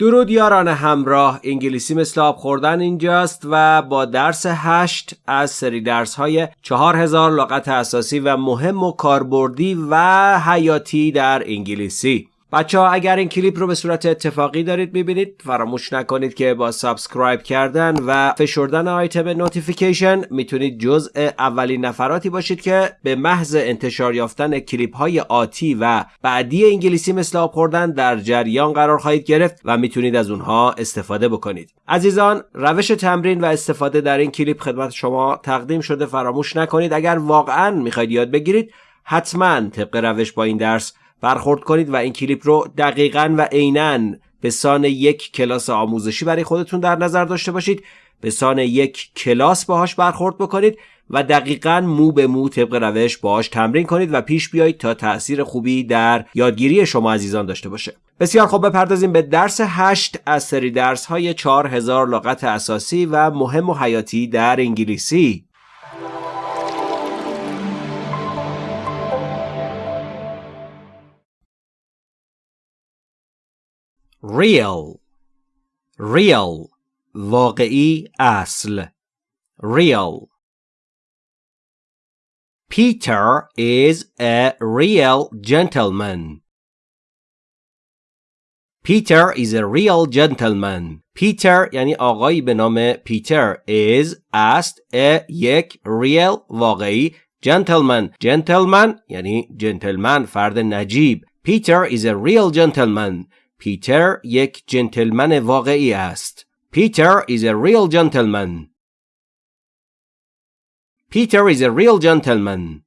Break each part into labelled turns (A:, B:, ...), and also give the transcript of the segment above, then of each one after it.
A: درود یاران همراه. انگلیسی مثل آب خوردن اینجاست و با درس هشت از سری درس های چهار هزار لغت اساسی و مهم و کاربردی و حیاتی در انگلیسی. بچه ها اگر این کلیپ رو به صورت اتفاقی دارید می‌بینید فراموش نکنید که با subscribe کردن و فشردن آیتم notification می‌تونید جزء اولین نفراتی باشید که به محض انتشار یافتن کلیپ های آتی و بعدی انگلیسی مثل آب خوردن در جریان قرار خواهید گرفت و می‌تونید از اونها استفاده بکنید. عزیزان روش تمرین و استفاده در این کلیپ خدمت شما تقدیم شده فراموش نکنید. اگر واقعا می‌خواید یاد بگیرید حتما طبق روش با این درس برخورد کنید و این کلیپ رو دقیقا و عینا به سان یک کلاس آموزشی برای خودتون در نظر داشته باشید. به سان یک کلاس باهاش برخورد بکنید و دقیقا مو به مو طبق روش باهاش تمرین کنید و پیش بیایید تا تاثیر خوبی در یادگیری شما عزیزان داشته باشه. بسیار خوب بپردازیم به درس هشت از سری درس های هزار لغت اساسی و مهم و حیاتی در انگلیسی. real real واقعی اصل real Peter is a real gentleman. Peter is a real gentleman. Peter یعنی آقایی به نام پیتر is است a یک real واقعی gentleman gentleman یعنی جنتلمن فرد نجیب Peter is a real gentleman. پیتر یک جنتلمن واقعی است. پیتر is a real gentleman. Peter is a real gentleman.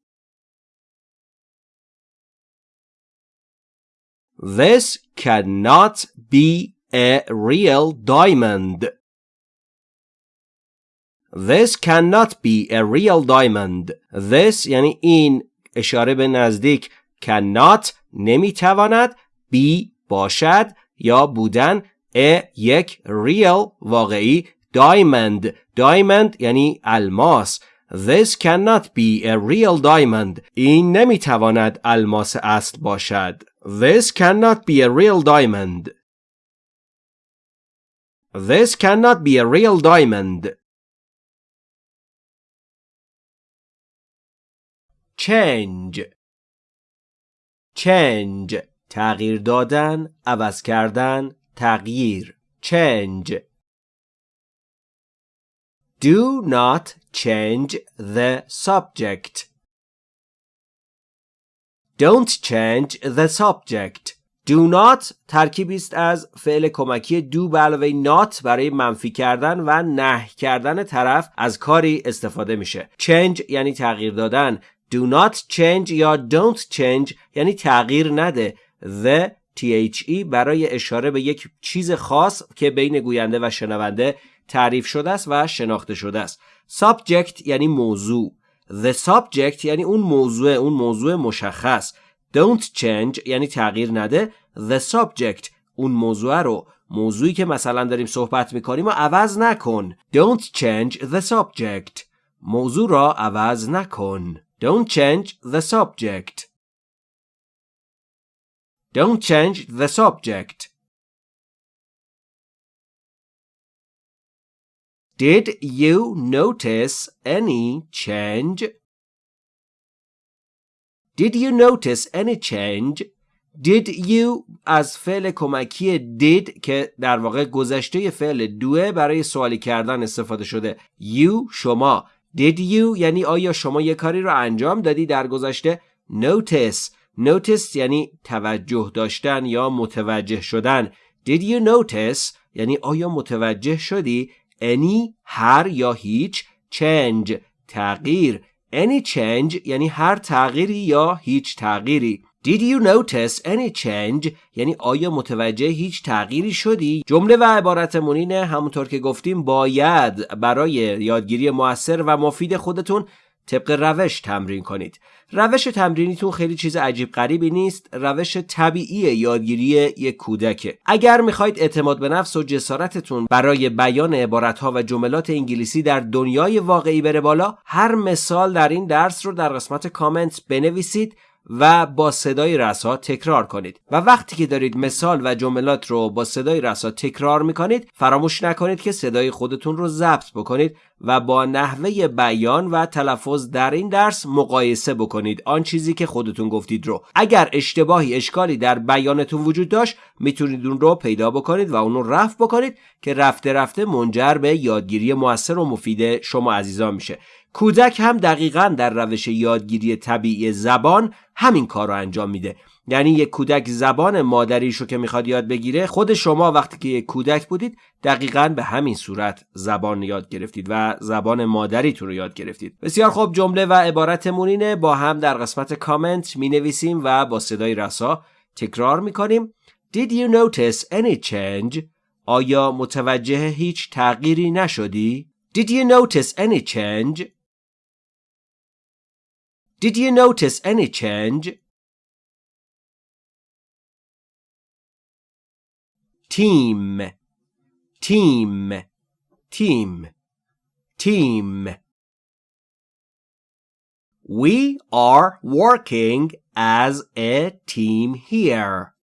A: This cannot be a real diamond. This cannot be a real diamond. This یعنی این اشاره به نزدیک cannot نمیتواند be باشد یا بودن ا یک ریل واقعی diamond diamond یعنی الماس This cannot be a real diamond. این نمی‌تواند الماس اصل باشد. This cannot be a real diamond. This cannot be a real diamond. Change. Change. تغییر دادن، عوض کردن، تغییر change Do not change the subject. Don't change the subject. Do not ترکیبی است از فعل کمکی do به علاوه not برای منفی کردن و نه کردن طرف از کاری استفاده میشه. change یعنی تغییر دادن. Do not change یا don't change یعنی تغییر نده. The THE برای اشاره به یک چیز خاص که بین گوینده و شنونده تعریف شده است و شناخته شده است. Subject یعنی موضوع. The subject یعنی اون موضوع اون موضوع مشخص. Don't change یعنی تغییر نده. The subject اون موضوع رو. موضوعی که مثلا داریم صحبت می‌کنیم و عوض نکن. Don't change the subject. موضوع را عوض نکن. Don't change the subject. Don't change the subject. Did you notice any change? Did you notice any change? Did you از فعل کمکی did که در واقع گذشته فعل دوه برای سوالی کردن استفاده شده you شما Did you یعنی آیا شما یه کاری رو انجام دادی در گذشته notice notice یعنی توجه داشتن یا متوجه شدن. Did you notice? یعنی آیا متوجه شدی؟ Any هر یا هیچ؟ Change تغییر. Any change یعنی هر تغییری یا هیچ تغییری. Did you notice any change? یعنی آیا متوجه هیچ تغییری شدی؟ جمله و عبارت مونینه همونطور که گفتیم باید برای یادگیری موثر و مفید خودتون طبق روش تمرین کنید. روش تمرینیتون خیلی چیز عجیب غریبی نیست روش طبیعی یادگیری یک کودکه. اگر می‌خواید اعتماد به نفس و جسارتتون برای بیان عبارتها و جملات انگلیسی در دنیای واقعی بره بالا هر مثال در این درس رو در قسمت کامنت بنویسید و با صدای رسا تکرار کنید. و وقتی که دارید مثال و جملات رو با صدای رسا تکرار می‌کنید فراموش نکنید که صدای خودتون رو ضبط بکنید و با نحوه بیان و تلفظ در این درس مقایسه بکنید آن چیزی که خودتون گفتید رو. اگر اشتباهی اشکالی در بیانتون وجود داشت می‌تونید اون رو پیدا بکنید و اون رو رفع بکنید که رفته رفته منجر به یادگیری موثر و مفید شما عزیزان میشه. کودک هم دقیقا در روش یادگیری طبیعی زبان همین کار رو انجام میده یعنی یک کودک زبان مادریش رو که می‌خواد یاد بگیره خود شما وقتی که یک کودک بودید دقیقا به همین صورت زبان یاد گرفتید و زبان مادریتون رو یاد گرفتید بسیار خوب جمله و عبارتمون اینه با هم در قسمت کامنت می نویسیم و با صدای رسا تکرار می کنیم Did you notice any change? آیا متوجه هیچ تغییری نشدی؟ Did you notice any change? Did you notice any change? Team, team, team, team. We are working as a team here.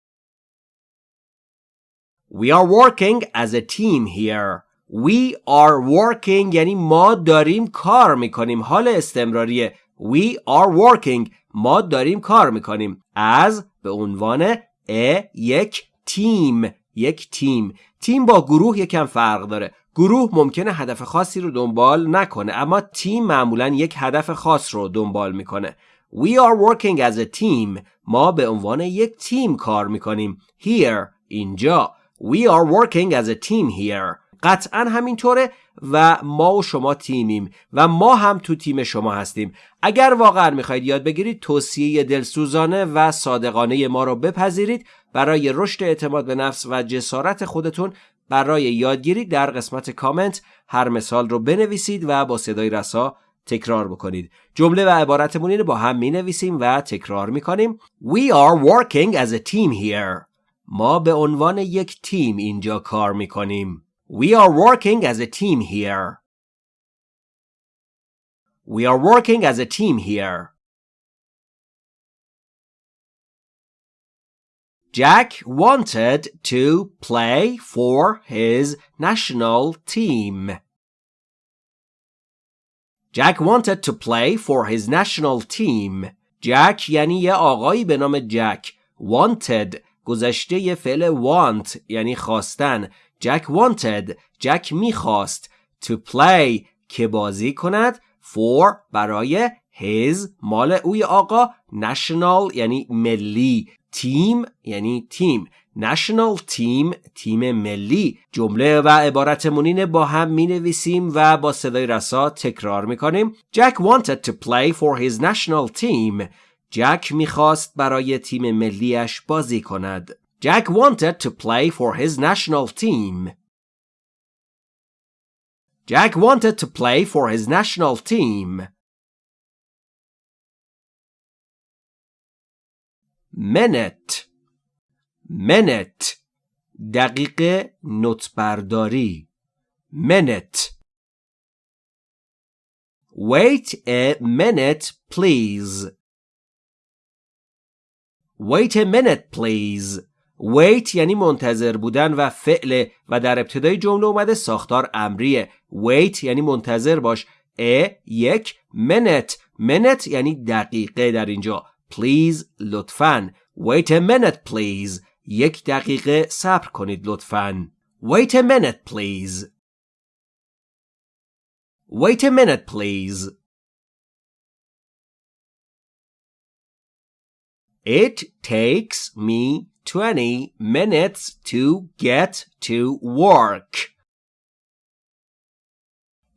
A: We are working as a team here. We are working یعنی ما داریم کار میکنیم حال استمراریه We are working. ما داریم کار می‌کنیم. As به عنوان a یک تیم. یک تیم. تیم با گروه یکم فرق داره. گروه ممکنه هدف خاصی رو دنبال نکنه اما تیم معمولا یک هدف خاص رو دنبال می‌کنه. We are working as a team. ما به عنوان یک تیم کار می‌کنیم. Here اینجا. We are working as a team here. قطعا همینطوره. و ما و شما تیمیم و ما هم تو تیم شما هستیم. اگر واقعا می‌خواید یاد بگیرید توصیه دلسوزانه و صادقانه ما رو بپذیرید. برای رشد اعتماد به نفس و جسارت خودتون برای یادگیری در قسمت کامنت هر مثال رو بنویسید و با صدای رسا تکرار بکنید. جمله و عبارتمون رو با هم می نویسیم و تکرار می کنیم We are working as a team here. ما به عنوان یک تیم اینجا کار می کنیم We are working as a team here. We are working as a team here. Jack wanted to play for his national team. Jack wanted to play for his national team. Jack یعنی یه آقایی به نام جک. Wanted گذشته یه فعل want یعنی خواستن جک wanted جک می‌خواست to play که بازی کند for برای his مال اوی آقا national یعنی ملی تیم یعنی تیم national تیم تیم ملی جمله و عبارتمون با هم می نویسیم و با صدای رسا تکرار می کنیم Jack wanted to play for his national team. جک می‌خواست برای تیم ملیش بازی کند. Jack wanted to play for his national team. Jack wanted to play for his national team. Minute Minute دقیقه نطبرداری Minute Wait a minute, please. Wait a minute, please. Wait یعنی منتظر بودن و فعل و در ابتدای جمله اومده ساختار امریه. Wait یعنی منتظر باش. ا یک minute. Minute یعنی دقیقه در اینجا. Please لطفاً. Wait a minute please. یک دقیقه صبر کنید لطفاً. Wait a minute please. Wait a minute please. It takes me 20 minutes to get to work.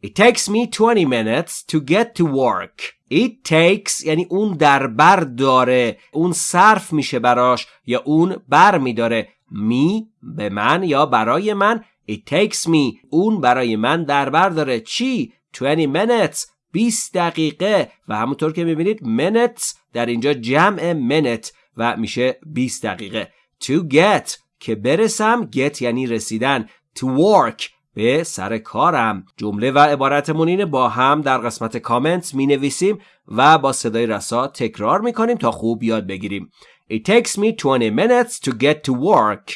A: It takes me 20 minutes to get to work. It takes یعنی اون در بر داره اون صرف میشه براش یا اون بر میداره. می به من یا برای من؟ It takes me اون برای من در بر داره. چی؟ 20 minutes 20 دقیقه. و همونطور که می‌بینید minutes در اینجا جمع minute و میشه 20 دقیقه. To get که برسم get یعنی رسیدن to work به سر کارم. جمله و عبارتمون اینه با هم در قسمت کامنت می نویسیم و با صدای رسا تکرار می کنیم تا خوب یاد بگیریم. It takes me 20 minutes to get to work.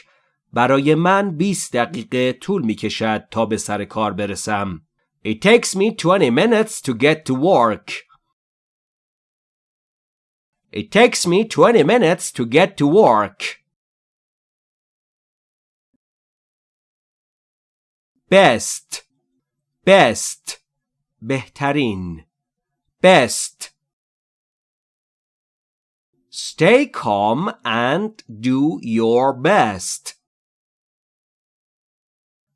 A: برای من 20 دقیقه طول می کشد تا به سر کار برسم. It takes me 20 minutes to get to work. It takes me 20 minutes to get to work. Best. Best. بهترین best. Stay calm and do your best.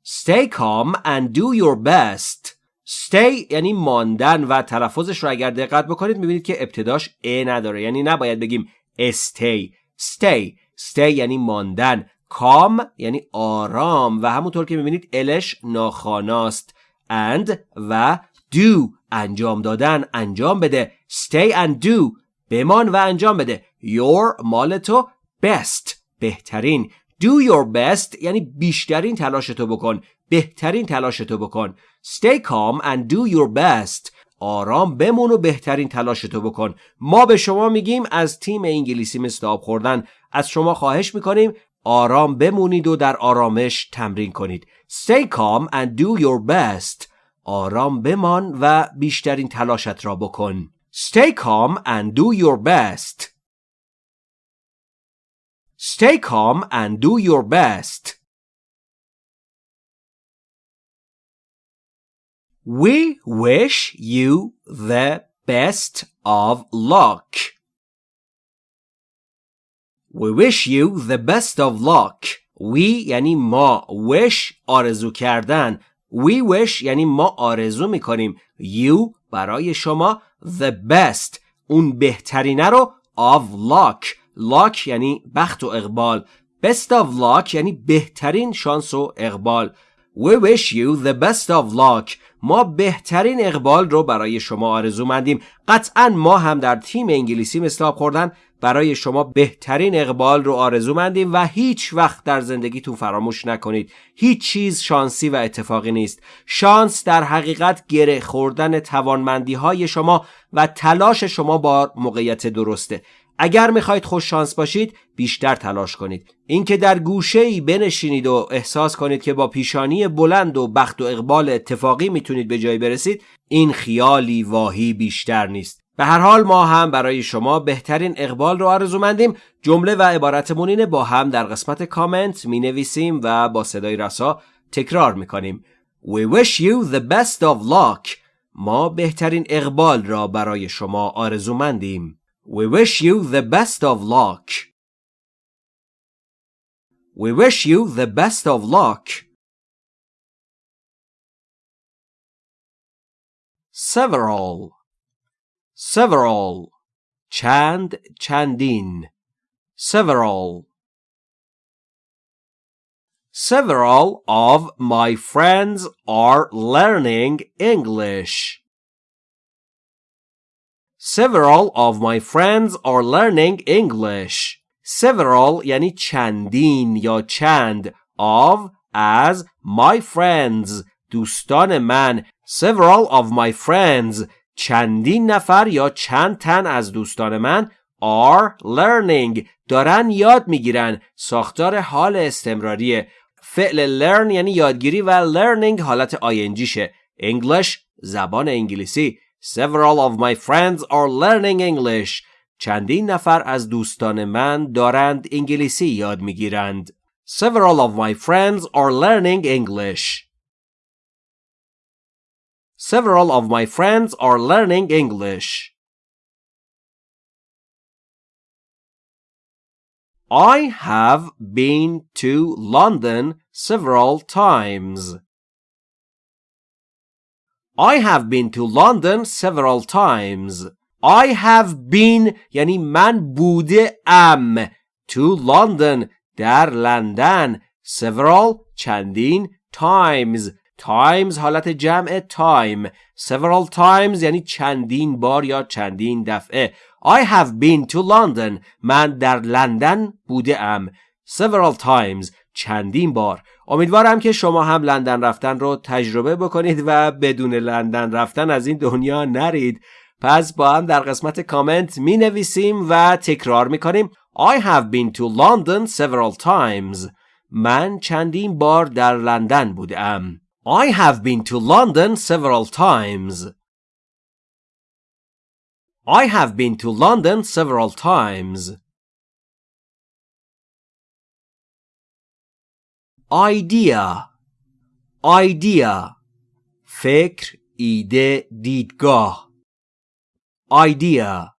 A: Stay calm and do your best. Stay یعنی ماندن و تلفظش رو اگر دقت بکنید می‌بینید که ابتداش ا نداره. یعنی نباید بگیم stay. Stay. Stay یعنی ماندن. کام یعنی آرام و همونطور که می‌بینید الش ناخاناست. and و do انجام دادن انجام بده. stay and do بمان و انجام بده. your مال تو best بهترین. do your best یعنی بیشترین تلاش تو بکن. بهترین تلاش تو بکن. stay calm and do your best. آرام بمون و بهترین تلاش تو بکن. ما به شما میگیم از تیم انگلیسی آب خوردن. از شما خواهش می‌کنیم آرام بمونید و در آرامش تمرین کنید. Stay calm and do your best. آرام بمان و بیشترین تلاشت را بکن. Stay calm and do your best. Stay calm and do your best. We wish you the best of luck. We wish you the best of luck. We یعنی ما. Wish آرزو کردن. We wish یعنی ما آرزو می‌کنیم. You برای شما the best. اون بهترینه رو of luck. Luck یعنی بخت و اقبال. Best of luck یعنی بهترین شانس و اقبال. We wish you the best of luck. ما بهترین اقبال رو برای شما آرزو مندیم. قطعا ما هم در تیم انگلیسی مثل خوردن برای شما بهترین اقبال رو آرزو مندیم و هیچ وقت در زندگیتون فراموش نکنید. هیچ چیز شانسی و اتفاقی نیست. شانس در حقیقت گره خوردن توانمندی های شما و تلاش شما با موقعیت درسته. اگر می‌خواید خوش شانس باشید بیشتر تلاش کنید. اینکه در گوشه ای بنشینید و احساس کنید که با پیشانی بلند و بخت و اقبال اتفاقی می‌تونید به جایی برسید این خیالی واهی بیشتر نیست. به هر حال ما هم برای شما بهترین اقبال رو آرزومندیم. جمله و عبارتمون اینه با هم در قسمت کامنت می نویسیم و با صدای رسا تکرار می کنیم We wish you the best of luck. ما بهترین اقبال را برای شما آرزومندیم. We wish you the best of luck. We wish you the best of luck. Several. several چند چندین several Several of my friends are learning English. Several of my friends are learning English. Several یعنی چندین یا چند of as my friends دوستان من Several of my friends چندین نفر یا چند تن از دوستان من are learning دارن یاد می‌گیرن. ساختار حال استمراریه. فعل learn یعنی یادگیری و learning حالت شه English زبان انگلیسی. Several of my friends are learning English. چندین نفر از دوستان من دارند انگلیسی یاد می‌گیرند. Several of my friends are learning English. Several of my friends are learning English. I have been to London several times. I have been to London several times. I have been یعنی من بوده ام to London در لندن several چندین times times حالت جمع time. Several times یعنی چندین بار یا چندین دفعه. I have been to London. من در لندن بوده ام several times چندین بار. امیدوارم که شما هم لندن رفتن رو تجربه بکنید و بدون لندن رفتن از این دنیا نرید. پس با هم در قسمت کامنت می نویسیم و تکرار می کنیم I have been to London several times. من چندین بار در لندن بودم I have been to London several times I have been to London several times idea idea فکر ایده دیدگاه idea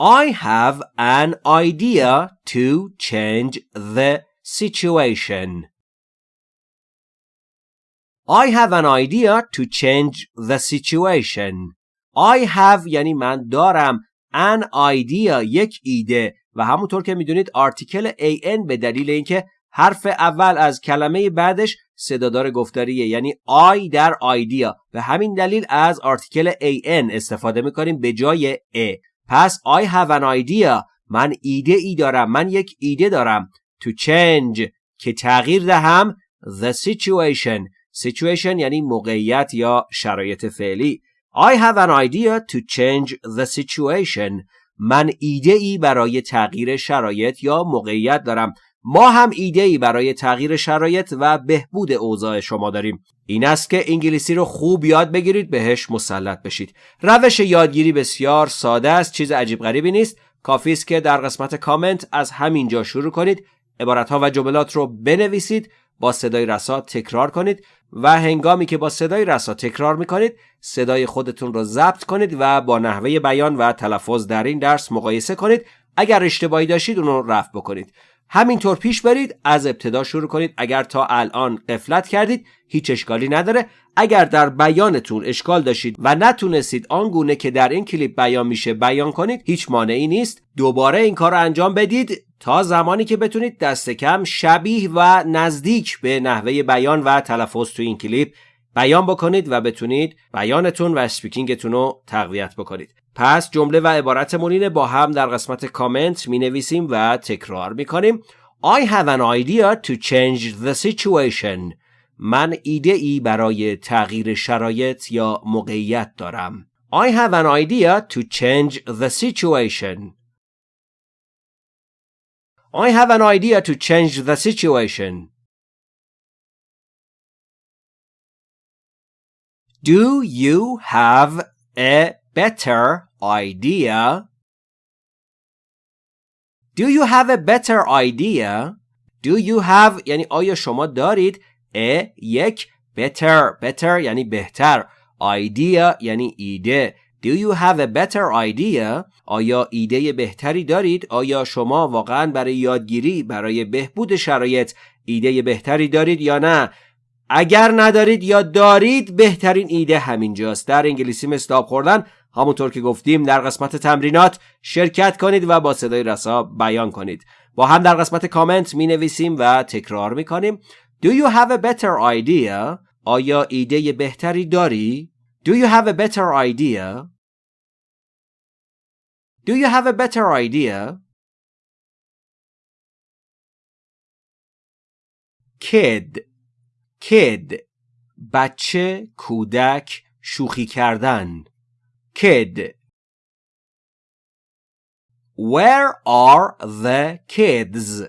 A: I have an idea to change the situation. I have an idea to change the situation. I have یعنی من دارم an idea یک ایده. و همونطور که می‌دونید آرتیکل an به دلیل اینکه حرف اول از کلمه بعدش صدادار گفتاریه. یعنی I در idea. به همین دلیل از آرتیکل an استفاده می‌کنیم به جای a. پس I have an idea. من ایده ای دارم. من یک ایده دارم. To change. که تغییر دهم. The situation. Situation یعنی موقعیت یا شرایط فعلی. I have an idea to change the situation. من ایده ای برای تغییر شرایط یا موقعیت دارم. ما هم ایده ای برای تغییر شرایط و بهبود اوضاع شما داریم. این است که انگلیسی رو خوب یاد بگیرید بهش مسلط بشید. روش یادگیری بسیار ساده است چیز عجیب غریبی نیست. کافی است که در قسمت کامنت از همینجا شروع کنید. عبارتها و جملات رو بنویسید با صدای رسا تکرار کنید. و هنگامی که با صدای رسا تکرار می‌کنید صدای خودتون رو ضبط کنید و با نحوه بیان و تلفظ در این درس مقایسه کنید. اگر اشتباهی داشتید اون رو رفع بکنید. همینطور پیش برید از ابتدا شروع کنید. اگر تا الان قفلت کردید هیچ اشکالی نداره. اگر در بیانتون اشکال داشتید و نتونستید آنگونه که در این کلیپ بیان میشه بیان کنید هیچ مانعی نیست. دوباره این کار رو انجام بدید تا زمانی که بتونید دست کم شبیه و نزدیک به نحوه بیان و تلفظ تو این کلیپ بیان بکنید و بتونید بیانتون و اسپیکینگتون رو تقویت بکنید. پس جمله و عبارت اینه با هم در قسمت کامنت می نویسیم و تکرار می کنیم I have an idea to change the situation. من ایده ای برای تغییر شرایط یا موقعیت دارم. I have an idea to change the situation. I have an idea to change the situation. Do you have a better idea? Do you have a better idea? Do you have یعنی آیا شما دارید a یک better better یعنی بهتر idea یعنی ایده Do you have a better idea? آیا ایده بهتری دارید؟ آیا شما واقعا برای یادگیری برای بهبود شرایط ایده بهتری دارید یا نه؟ اگر ندارید یا دارید بهترین ایده همینجاست در انگلیسی آب خوردن همونطور که گفتیم در قسمت تمرینات شرکت کنید و با صدای رسا بیان کنید با هم در قسمت کامنت می نویسیم و تکرار می کنیم Do you have a better idea? آیا ایده بهتری داری؟ Do you have a better idea? Do you have a better idea? Kid Kid بچه کودک شوخی کردن. kid Where are the kids?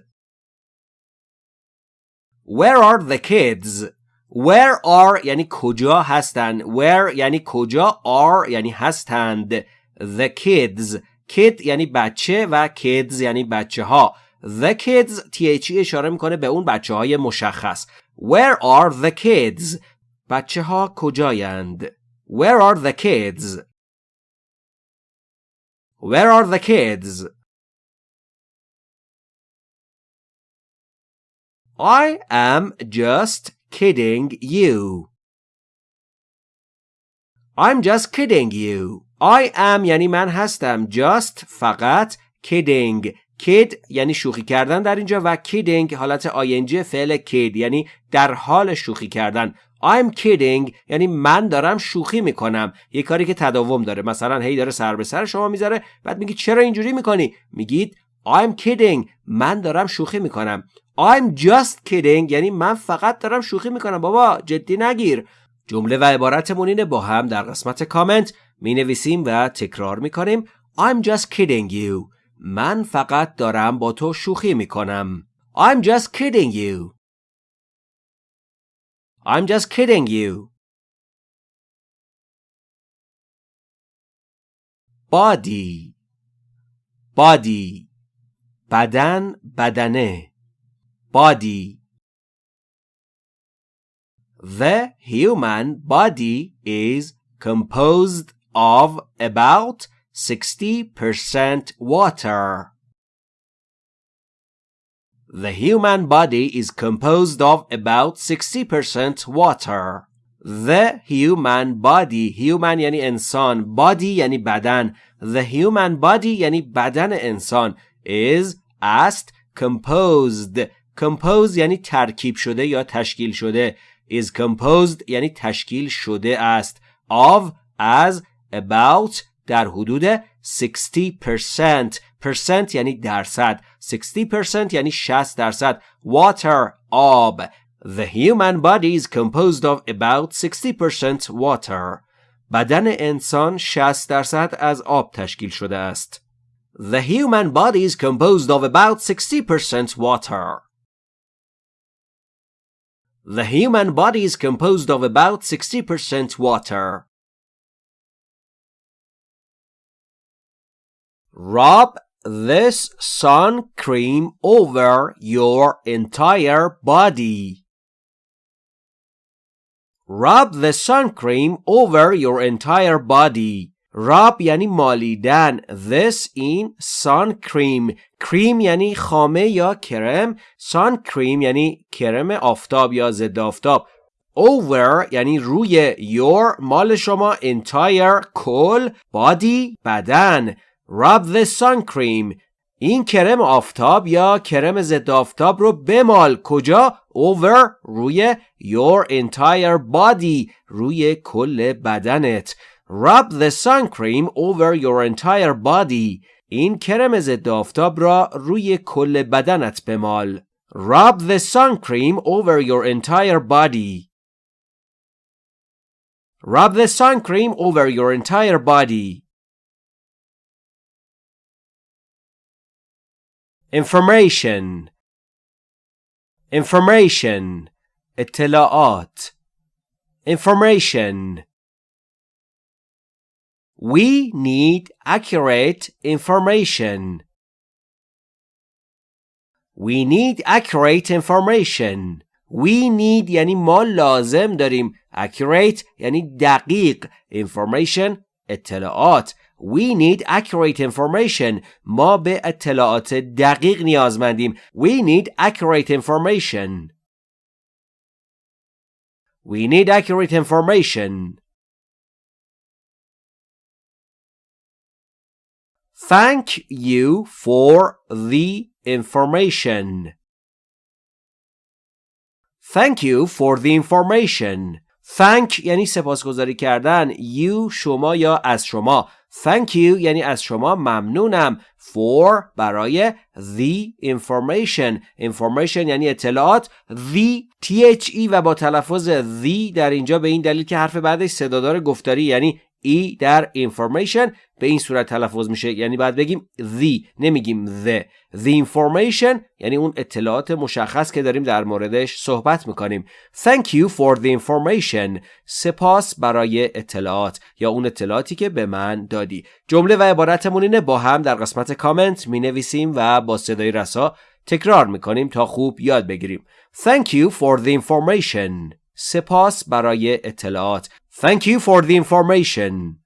A: Where are the kids? Where are یعنی کجا هستند Where یعنی کجا؟ Are یعنی هستند. The kids. Kid یعنی بچه و kids یعنی بچه ها The kids THE اشاره می‌کنه به اون بچه های مشخص. Where are the kids بچه ها کجایند Where are the kids Where are the kids? I am just kidding you. I'm just kidding you. I am یعنی من هستم just فقط kidding Kid یعنی شوخی کردن در اینجا و kidding حالت ing فعل kid یعنی در حال شوخی کردن. I'm kidding یعنی من دارم شوخی می‌کنم. یه کاری که تداوم داره. مثلا هی داره سر به سر شما می‌ذاره بعد میگی چرا اینجوری می‌کنی؟ میگید I'm kidding من دارم شوخی می‌کنم. I'm just kidding یعنی من فقط دارم شوخی می‌کنم. بابا جدی نگیر. جمله و عبارتمون اینه با هم در قسمت کامنت می نویسیم و تکرار می کنیم I'm just kidding you. من فقط دارم با تو شوخی می کنم I'm just kidding you I'm just kidding you body body بدن بدنه body The human body is composed of about 60% water. The human body is composed of about 60% water. The human body human یعنی انسان body یعنی بدن The human body یعنی بدن انسان is است composed composed یعنی ترکیب شده یا تشکیل شده is composed یعنی تشکیل شده است of as about در حدود 60% percent یعنی درصد 60% یعنی 60 درصد water آب The human body is composed of about 60% water بدن انسان 60 درصد از آب تشکیل شده است The human body is composed of about 60% water The human body is composed of about 60% water. Rub this sun cream over your entire body. Rub the sun cream over your entire body. راب یعنی مالیدن this این sun cream cream یعنی خامه یا کرم sun cream یعنی کرم آفتاب یا ضد آفتاب over یعنی روی your مال شما entire کل body بدن rub the sun cream این کرم آفتاب یا کرم ضد آفتاب رو بمال کجا over روی your entire body روی کل بدنت Rub the sun cream over your entire body. این کرم ضد آفتاب را روی کل بدنت بمال. Rub the sun cream over your entire body. Rub the sun cream over your entire body. Information Information اطلاعات Information We need accurate information. We need accurate information. We need یعنی ما لازم داریم. Accurate یعنی دقیق. Information اطلاعات. We need accurate information. ما به اطلاعات دقیق نیازمندیم. We need accurate information. We need accurate information. Thank you for the information. Thank you for the information. Thank یعنی سپاسگزاری کردن. You شما یا از شما. Thank you یعنی از شما ممنونم. For برای the information. Information یعنی اطلاعات. The THE و با تلفظ the در اینجا به این دلیل که حرف بعدش صدادار گفتاری یعنی ای در information به این صورت تلفظ میشه. یعنی باید بگیم the نمیگیم the. The information یعنی اون اطلاعات مشخص که داریم در موردش صحبت می‌کنیم. Thank you for the information. سپاس برای اطلاعات یا اون اطلاعاتی که به من دادی. جمله و عبارتمون اینه با هم در قسمت کامنت می نویسیم و با صدای رسا تکرار می‌کنیم تا خوب یاد بگیریم. Thank you for the information. سپاس برای اطلاعات. Thank you for the information.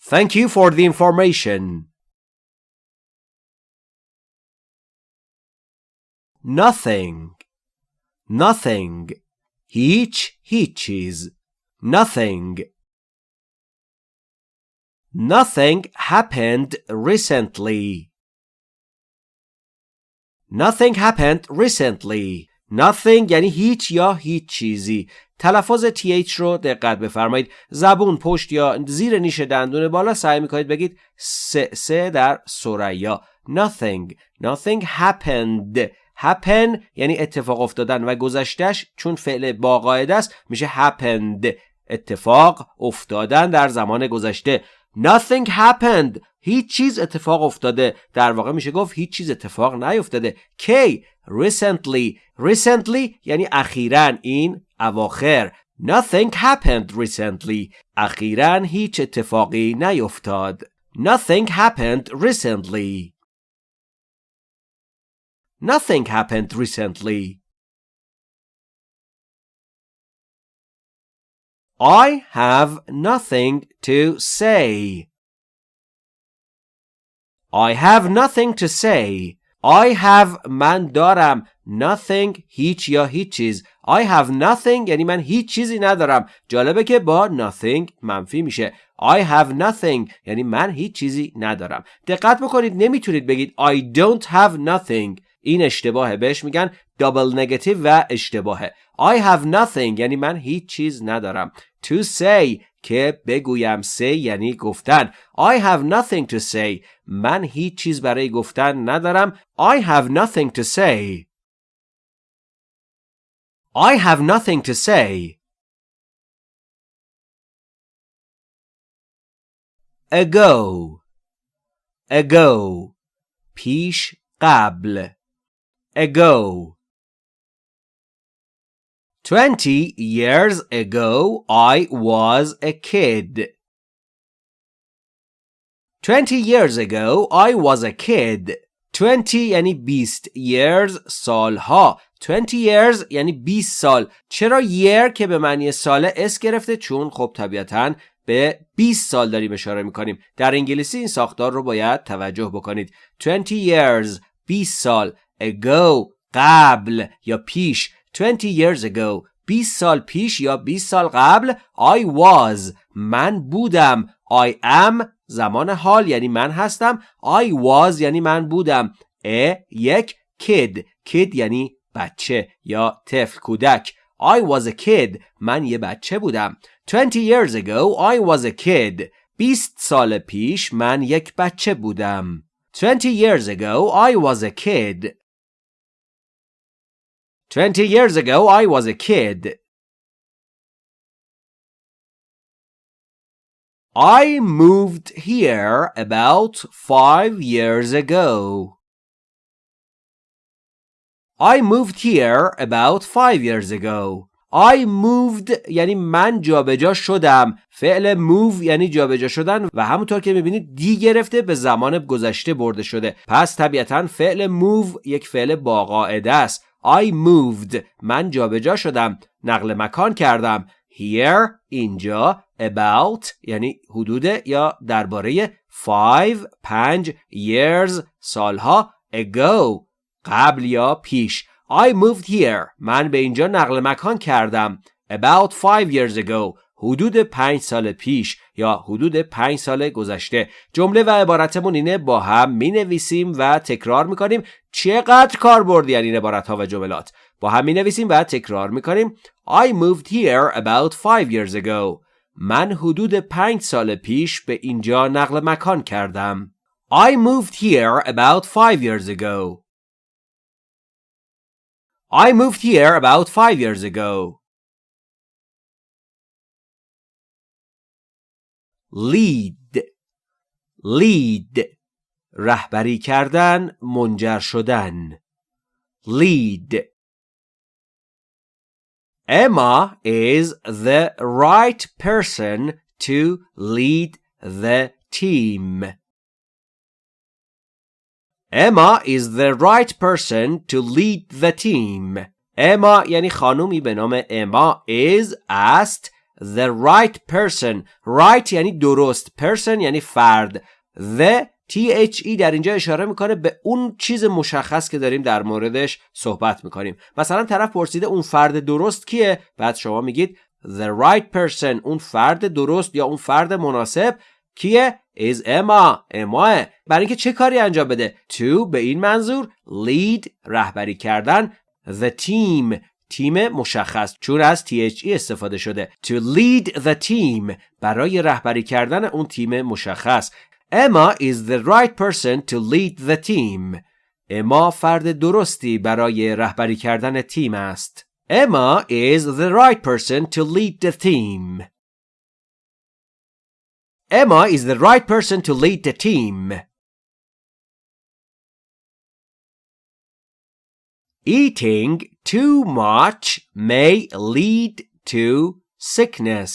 A: Thank you for the information. Nothing. Nothing. Hiç, hiçiz. Nothing. Nothing happened recently. Nothing happened recently. Nothing یعنی هیچ یا هیچ چیزی. تلفظ th رو دقت بفرمایید. زبون پشت یا زیر نیش دندون بالا سعی می‌کنید بگید سه سه در سریا nothing. Nothing happened. Happen یعنی اتفاق افتادن و گذشتش چون فعل با قاعده است میشه happened. اتفاق افتادن در زمان گذشته. Nothing happened. هیچ چیز اتفاق افتاده در واقع میشه گفت هیچ چیز اتفاق نیفتاده کی recently recently یعنی اخیرا این اواخر nothing happened recently اخیرا هیچ اتفاقی نیفتاد nothing happened recently nothing happened recently I have nothing to say I have nothing to say. I have من دارم nothing هیچ یا هیچ چیز I have nothing یعنی من هیچ چیزی ندارم جالبه که با nothing منفی میشه I have nothing یعنی من هیچ چیزی ندارم دقت بکنید نمی‌تونید بگید I don't have nothing. این اشتباهه بهش میگن دابل نگاتیو و اشتباهه I have nothing یعنی من هیچ چیز ندارم to say که بگویم say یعنی گفتن I have nothing to say من هیچ چیز برای گفتن ندارم I have nothing to say I have nothing to say ago ago پیش قبل ago Twenty years ago I was a kid. Twenty years ago I was a kid. Twenty یعنی بیست years سالها 20 years یعنی 20 سال چرا year که به معنی ساله اس گرفته چون خب طبیعتا به 20 سال داریم اشاره می‌کنیم در انگلیسی این ساختار رو باید توجه بکنید 20 years 20 سال ago قبل یا پیش 20 years ago 20 سال پیش یا 20 سال قبل I was من بودم. I am زمان حال یعنی من هستم. I was یعنی من بودم. A یک kid. Kid یعنی بچه یا طفل کودک. I was a kid. من یه بچه بودم. 20 years ago I was a kid. 20 سال پیش من یک بچه بودم. 20 years ago I was a kid. 20 years ago I was a kid I moved here about five years ago. I moved here about five years ago. I moved یعنی من جابجا شدم فعل move یعنی جابجا شدن و همونطور که می‌بینید دی گرفته به زمان گذشته برده شده پس طبیعتا فعل move یک فعل با قاعده است I moved. من جابجا شدم. نقل مکان کردم. Here اینجا about یعنی حدود یا درباره five پنج years سالها ago قبل یا پیش. I moved here. من به اینجا نقل مکان کردم. About five years ago حدود پنج سال پیش. یا حدود پنج سال گذشته. جمله و عبارتمون اینه با هم می نویسیم و تکرار می کنیم چقدر کاربردی این عبارت ها و جملات. با هم می نویسیم و تکرار می کنیم I moved here about five years ago. من حدود پنج سال پیش به اینجا نقل مکان کردم. I moved here about five years ago. I moved here about five years ago. Lead lead رهبری کردن منجر شدن lead Emma is the right person to lead the team. Emma is the right person to lead the team. Emma یعنی خانومی به نام اما is است the right person right یعنی درست person یعنی فرد. The THE در اینجا اشاره می‌کنه به اون چیز مشخص که داریم در موردش صحبت می‌کنیم. مثلا طرف پرسیده اون فرد درست کیه؟ بعد شما میگید the right person اون فرد درست یا اون فرد مناسب کیه؟ Is Emma. اما برای اینکه چه کاری انجام بده؟ To به این منظور lead رهبری کردن. The team. تیم مشخص چون از THE استفاده شده to lead the team برای رهبری کردن اون تیم مشخص Emma is the right person to lead the team اما فرد درستی برای رهبری کردن تیم است Emma is the right person to lead the team Emma is the right person to lead the team Eating too much may lead to sickness.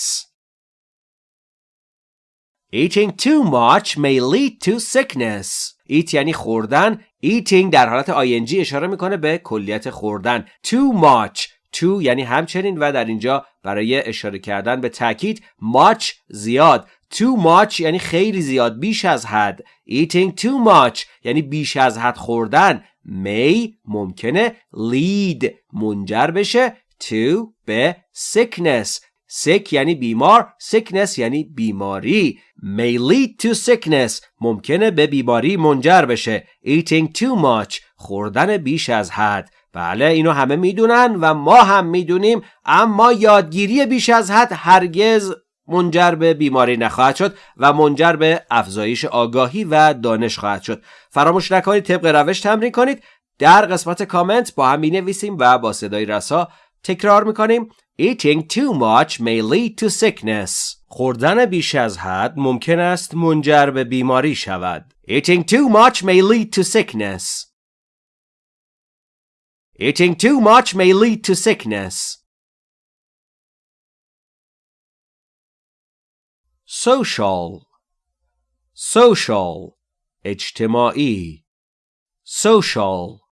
A: Eating too much may lead to sickness. Eat یعنی خوردن. Eating در حالت ing اشاره می‌کنه به کلیت خوردن. Too much. Too یعنی همچنین و در اینجا برای اشاره کردن به تاکید much زیاد. Too much یعنی خیلی زیاد بیش از حد. Eating too much یعنی بیش از حد خوردن. May ممکنه lead منجر بشه to به sickness. Sick یعنی بیمار sickness یعنی بیماری. May lead to sickness ممکنه به بیماری منجر بشه. Eating too much خوردن بیش از حد. بله اینو همه می‌دونن و ما هم می‌دونیم اما یادگیری بیش از حد هرگز منجر به بیماری نخواهد شد و منجر به افزایش آگاهی و دانش خواهد شد. فراموش نکنید طبق روش تمرین کنید. در قسمت کامنت با هم می نویسیم و با صدای رسا تکرار می کنیم Eating too much may lead to sickness. خوردن بیش از حد ممکن است منجر به بیماری شود. Eating too much may lead to sickness. Eating too much may lead to sickness. social social اجتماعی social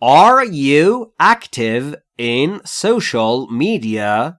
A: Are you active in social media?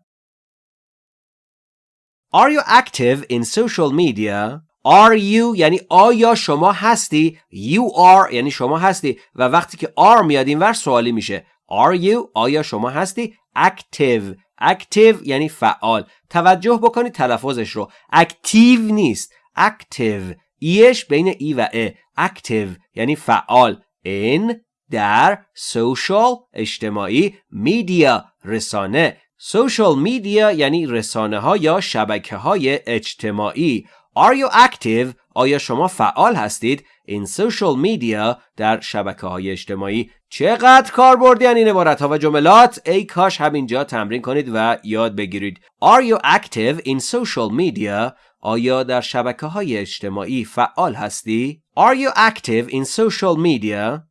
A: Are you active in social media? Are you یعنی آیا شما هستی You are یعنی شما هستی و وقتی که are میاد این ور سوالی میشه Are you آیا شما هستی Active Active یعنی فعال. توجه بکنید تلفظش رو. Active نیست. Active. ایش بین ای و ا. Active یعنی فعال. In در social اجتماعی میدیا رسانه. Social media یعنی رسانه ها یا شبکه های اجتماعی. Are you active؟ آیا شما فعال هستید؟ In social media در شبکه های اجتماعی چقدر کار بردین این عبارت ها و جملات ای کاش همینجا تمرین کنید و یاد بگیرید Are you active in social media؟ آیا در شبکه های اجتماعی فعال هستی؟ Are you active in social media؟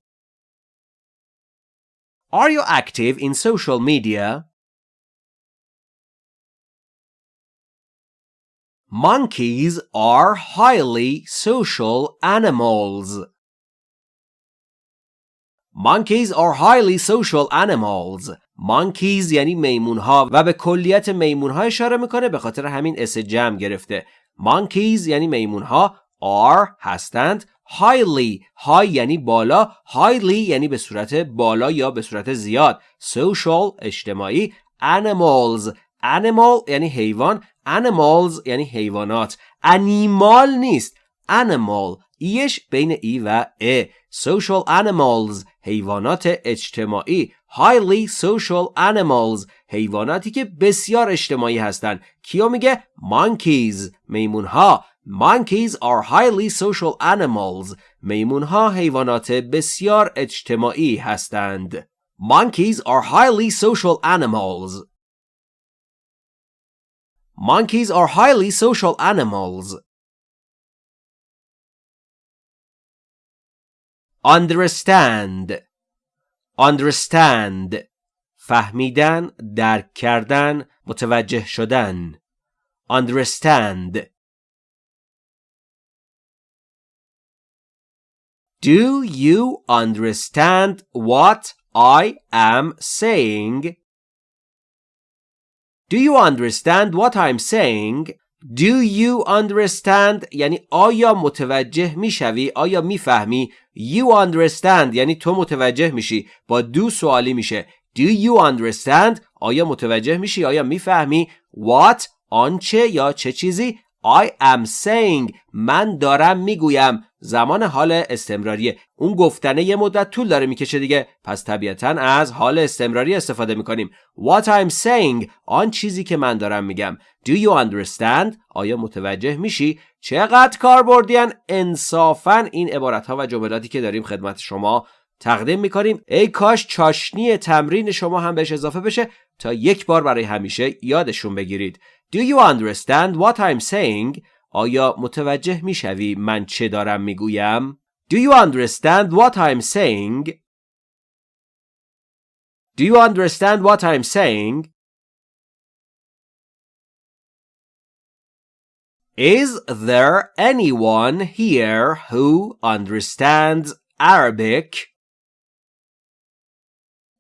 A: Are you active in social media? Monkeys are highly social animals. Monkeys are highly social animals. Monkeys یعنی میمون ها و به کلیت میمون ها اشاره می‌کنه به خاطر همین اس جمع گرفته. Monkeys یعنی میمون ها are هستند highly high یعنی بالا highly یعنی به صورت بالا یا به صورت زیاد social اجتماعی animals animal یعنی حیوان animals یعنی حیوانات animal نیست animal ایش بین ای و ا social animals حیوانات اجتماعی highly social animals حیواناتی که بسیار اجتماعی هستند کیو میگه monkeys میمونها Monkeys are highly social animals. میمونها حیوانات بسیار اجتماعی هستند. Monkeys are highly social animals. Monkeys are highly social animals. Understand Understand فهمیدن، درک کردن، متوجه شدن. Understand Do you understand what I am saying? Do you understand what I'm saying? Do you understand? یعنی آیا متوجه می‌شوی؟ آیا می‌فهمی؟ You understand یعنی تو متوجه میشی. با دو سوالی میشه. Do you understand آیا متوجه میشی؟ آیا می‌فهمی؟ What آنچه یا چه چیزی؟ I am saying من دارم می‌گویم. زمان حال استمراریه اون گفتنه یه مدت طول داره می‌کشه دیگه. پس طبیعتا از حال استمراری استفاده می‌کنیم. What I'm saying آن چیزی که من دارم میگم. Do you understand آیا متوجه میشی؟ چقدر کاربردیان انصافا این عبارت و جملاتی که داریم خدمت شما تقدیم می‌کنیم. ای کاش چاشنی تمرین شما هم بهش اضافه بشه. تا یک بار برای همیشه یادشون بگیرید. Do you understand what I'm saying آیا متوجه میشوی من چه دارم میگویم Do you understand what I'm saying Do you understand what I'm saying Is there anyone here who understands Arabic?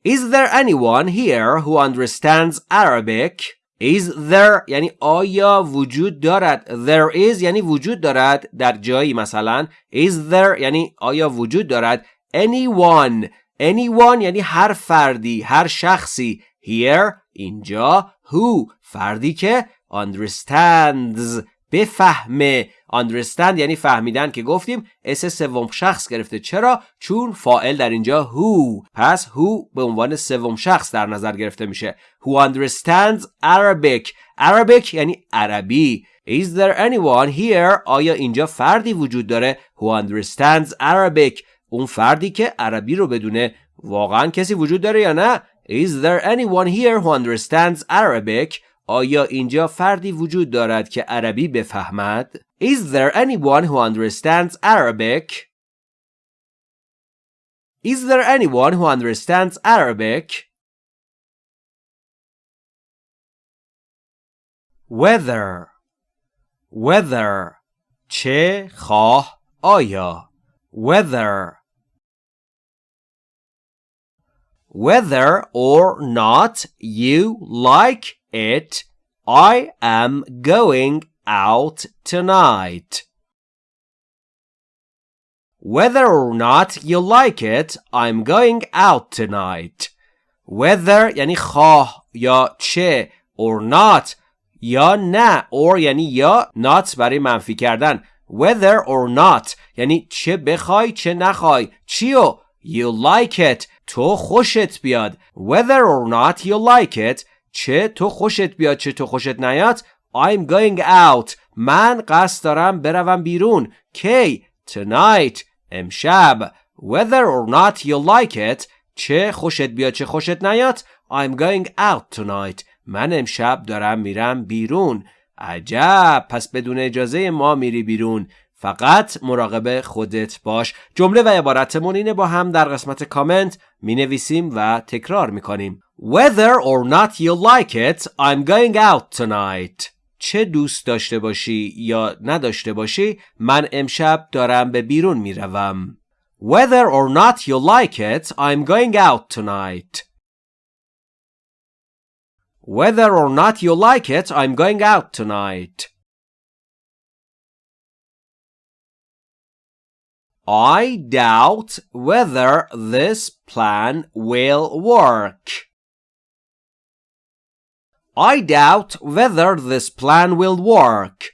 A: Is there anyone here who understands Arabic? Is there یعنی آیا وجود دارد? There is یعنی وجود دارد در جایی مثلا. Is there یعنی آیا وجود دارد؟ Anyone Anyone یعنی هر فردی هر شخصی. Here اینجا. Who فردی که. Understands. بفهمه understand یعنی فهمیدن که گفتیم. اس سوم شخص گرفته. چرا؟ چون فائل در اینجا who. پس who به عنوان سوم شخص در نظر گرفته میشه. Who understands Arabic. Arabic یعنی عربی. Is there anyone here آیا اینجا فردی وجود داره؟ Who understands Arabic. اون فردی که عربی رو بدونه واقعا کسی وجود داره یا نه؟ Is there anyone here who understands Arabic آیا اینجا فردی وجود دارد که عربی بفهمد؟ Is there anyone who understands Arabic? Is there anyone who understands Arabic? Whether Whether چه خواه آیا Whether Whether or not you like it, I am going out tonight. Whether or not you like it, I'm going out tonight. Whether یعنی خواه یا چه or not یا نه or یعنی یا not برای منفی کردن whether or not یعنی چه بخوای چه نخوای چیو you like it تو خوشت بیاد whether or not you like it چه تو خوشت بیاد چه تو خوشت نیاد I'm going out. من قصد دارم بروم بیرون. کی؟ Tonight. امشب. Whether or not you like it. چه خوشت بیاد چه خوشت نیاد. I'm going out tonight. من امشب دارم میرم بیرون. عجب. پس بدون اجازه ما میری بیرون. فقط مراقب خودت باش. جمله و عبارتمون اینه با هم در قسمت کامنت می نویسیم و تکرار می کنیم Whether or not you like it I'm going out tonight. چه دوست داشته باشی یا نداشته باشی من امشب دارم به بیرون می روم Whether or not you like it I'm going out tonight. Whether or not you like it I'm going out tonight. I doubt whether this plan will work. I doubt whether this plan will work.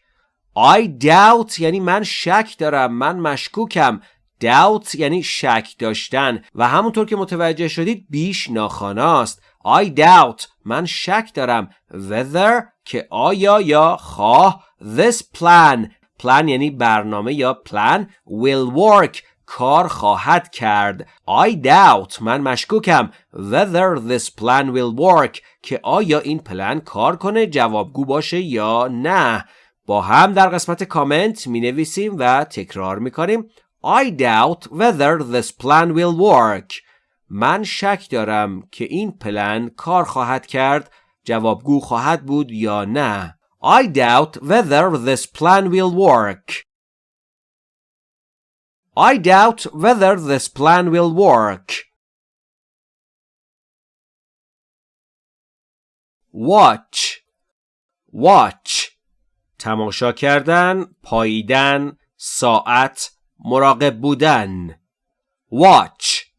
A: I doubt یعنی من شک دارم من مشکوکم doubt یعنی شک داشتن و همونطور که متوجه شدید بیش ناخاناست I doubt من شک دارم whether که آیا یا خواه this plan plan یعنی برنامه یا پلان will work. کار خواهد کرد. I doubt. من مشکوکم. Whether this plan will work. که آیا این پلن کار کنه؟ جوابگو باشه یا نه. با هم در قسمت کامنت می نویسیم و تکرار می کنیم I doubt whether this plan will work. من شک دارم که این پلن کار خواهد کرد. جوابگو خواهد بود یا نه. I doubt whether this plan will work. I doubt whether this plan will work. Watch Watch تماشا کردن، پاییدن، ساعت، مراقب بودن. Watch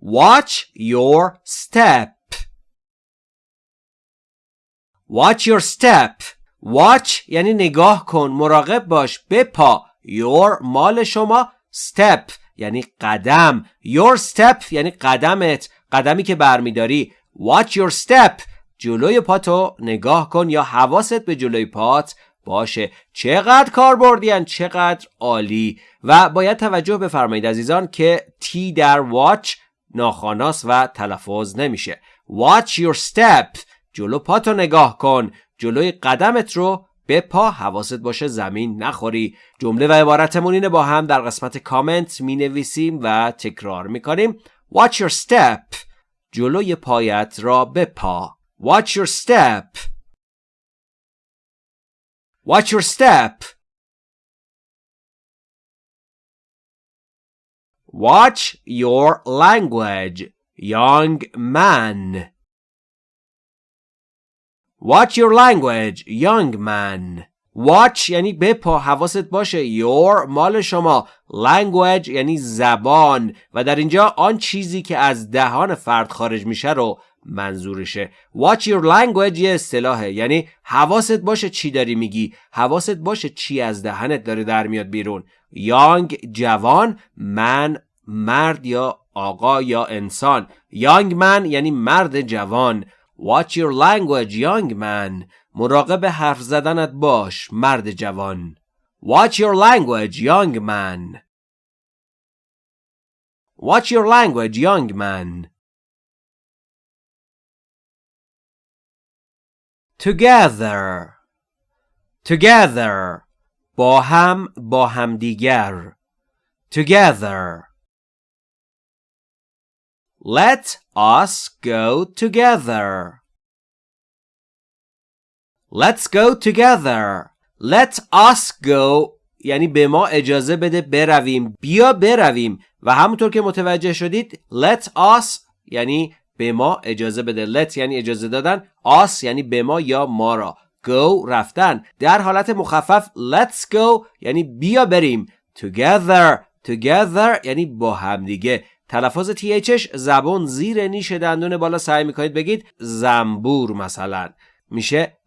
A: Watch your step. Watch your step. watch یعنی نگاه کن مراقب باش بپا. Your مال شما step یعنی قدم. Your step یعنی قدمت قدمی که برمیداری. Watch your step. جلوی پاتو نگاه کن یا حواست به جلوی پات باشه. چقدر کار بردین چقدر عالی. و باید توجه بفرمایید عزیزان که تی در watch ناخاناس و تلفظ نمیشه. Watch your step. جلو پاتو نگاه کن. جلوی قدمت رو به پا حواست باشه زمین نخوری. جمله و عبارتمون اینه با هم در قسمت کامنت می نویسیم و تکرار می کنیم Watch your step. جلوی پایت را بپا Watch your step. Watch your step. Watch your language young man. Watch your language young man. Watch یعنی بپا حواست باشه. Your مال شما. Language یعنی زبان. و در اینجا آن چیزی که از دهان فرد خارج میشه رو منظورشه. Watch your language یه اصطلاحه یعنی حواست باشه چی داری میگی. حواست باشه چی از دهنت داره در میاد بیرون. Young جوان من مرد یا آقا یا انسان. Young man یعنی مرد جوان. Watch your language young man مراقب حرف زدنت باش مرد جوان Watch your language young man Watch your language young man Together Together با هم با همدیگر Together Let us go together. Let's go together. Let us go. یعنی به ما اجازه بده برویم. بیا برویم. و همونطور که متوجه شدید let us یعنی به ما اجازه بده. let یعنی اجازه دادن. us یعنی به ما یا ما را. go رفتن. در حالت مخفف let's go یعنی بیا بریم. together. together یعنی با هم دیگه. تلفظ THش زبون زیر نیش دندون بالا سعی می‌کنید بگید زنبور مثلا. میشه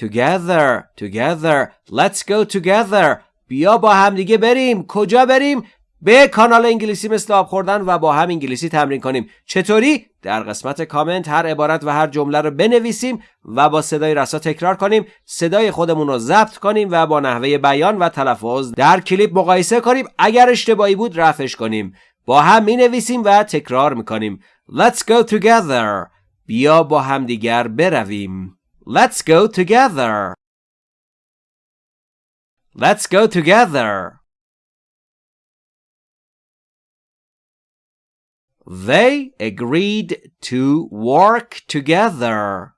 A: together together let's go together. بیا با هم دیگه بریم. کجا بریم؟ به کانال انگلیسی مثل آب خوردن و با هم انگلیسی تمرین کنیم. چطوری؟ در قسمت کامنت هر عبارت و هر جمله رو بنویسیم و با صدای رسا تکرار کنیم. صدای خودمون رو ضبط کنیم و با نحوه بیان و تلفظ در کلیپ مقایسه کنیم. اگر اشتباهی بود رفش کنیم. با هم می نویسیم و تکرار می کنیم Let's go together بیا با هم دیگر برویم Let's go together Let's go together They agreed to work together.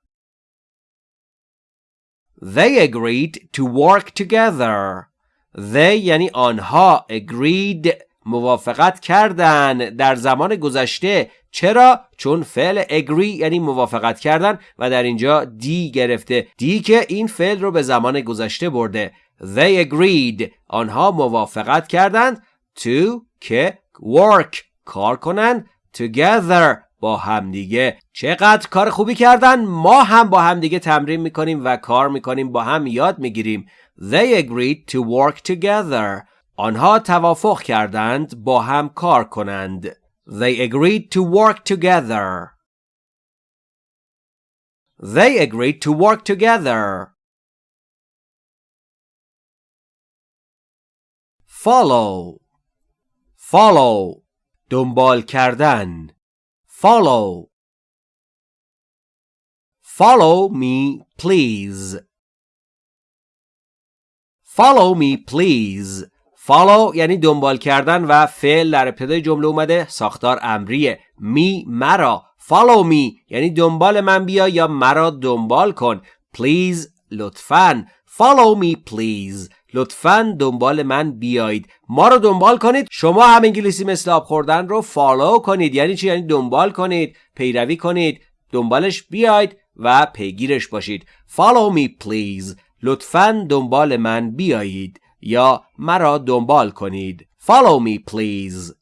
A: They agreed to work together. They یعنی آنها agreed موافقت کردن در زمان گذشته. چرا؟ چون فعل agree یعنی موافقت کردن و در اینجا دی گرفته. دی که این فعل رو به زمان گذشته برده. They agreed. آنها موافقت کردند to که work کار کنند together با همدیگه. چقدر کار خوبی کردن. ما هم با همدیگه تمرین می‌کنیم و کار می‌کنیم با هم یاد می‌گیریم. They agreed to work together. آنها توافق کردند با هم کار کنند. They agreed to work together. They agreed to work together. Follow. Follow. دنبال کردن. Follow. Follow me, please. Follow me, please. Follow یعنی دنبال کردن و فعل در ابتدای جمله اومده. ساختار امریه. می مرا. Follow me. یعنی دنبال من بیا یا مرا دنبال کن. Please لطفا. Follow me please. لطفا دنبال من بیایید. ما رو دنبال کنید. شما هم انگلیسی مثل آب خوردن رو فالو کنید. یعنی چی؟ یعنی دنبال کنید پیروی کنید دنبالش بیاید و پیگیرش باشید. Follow me please. لطفا دنبال من بیایید. یا مرا دنبال کنید Follow me please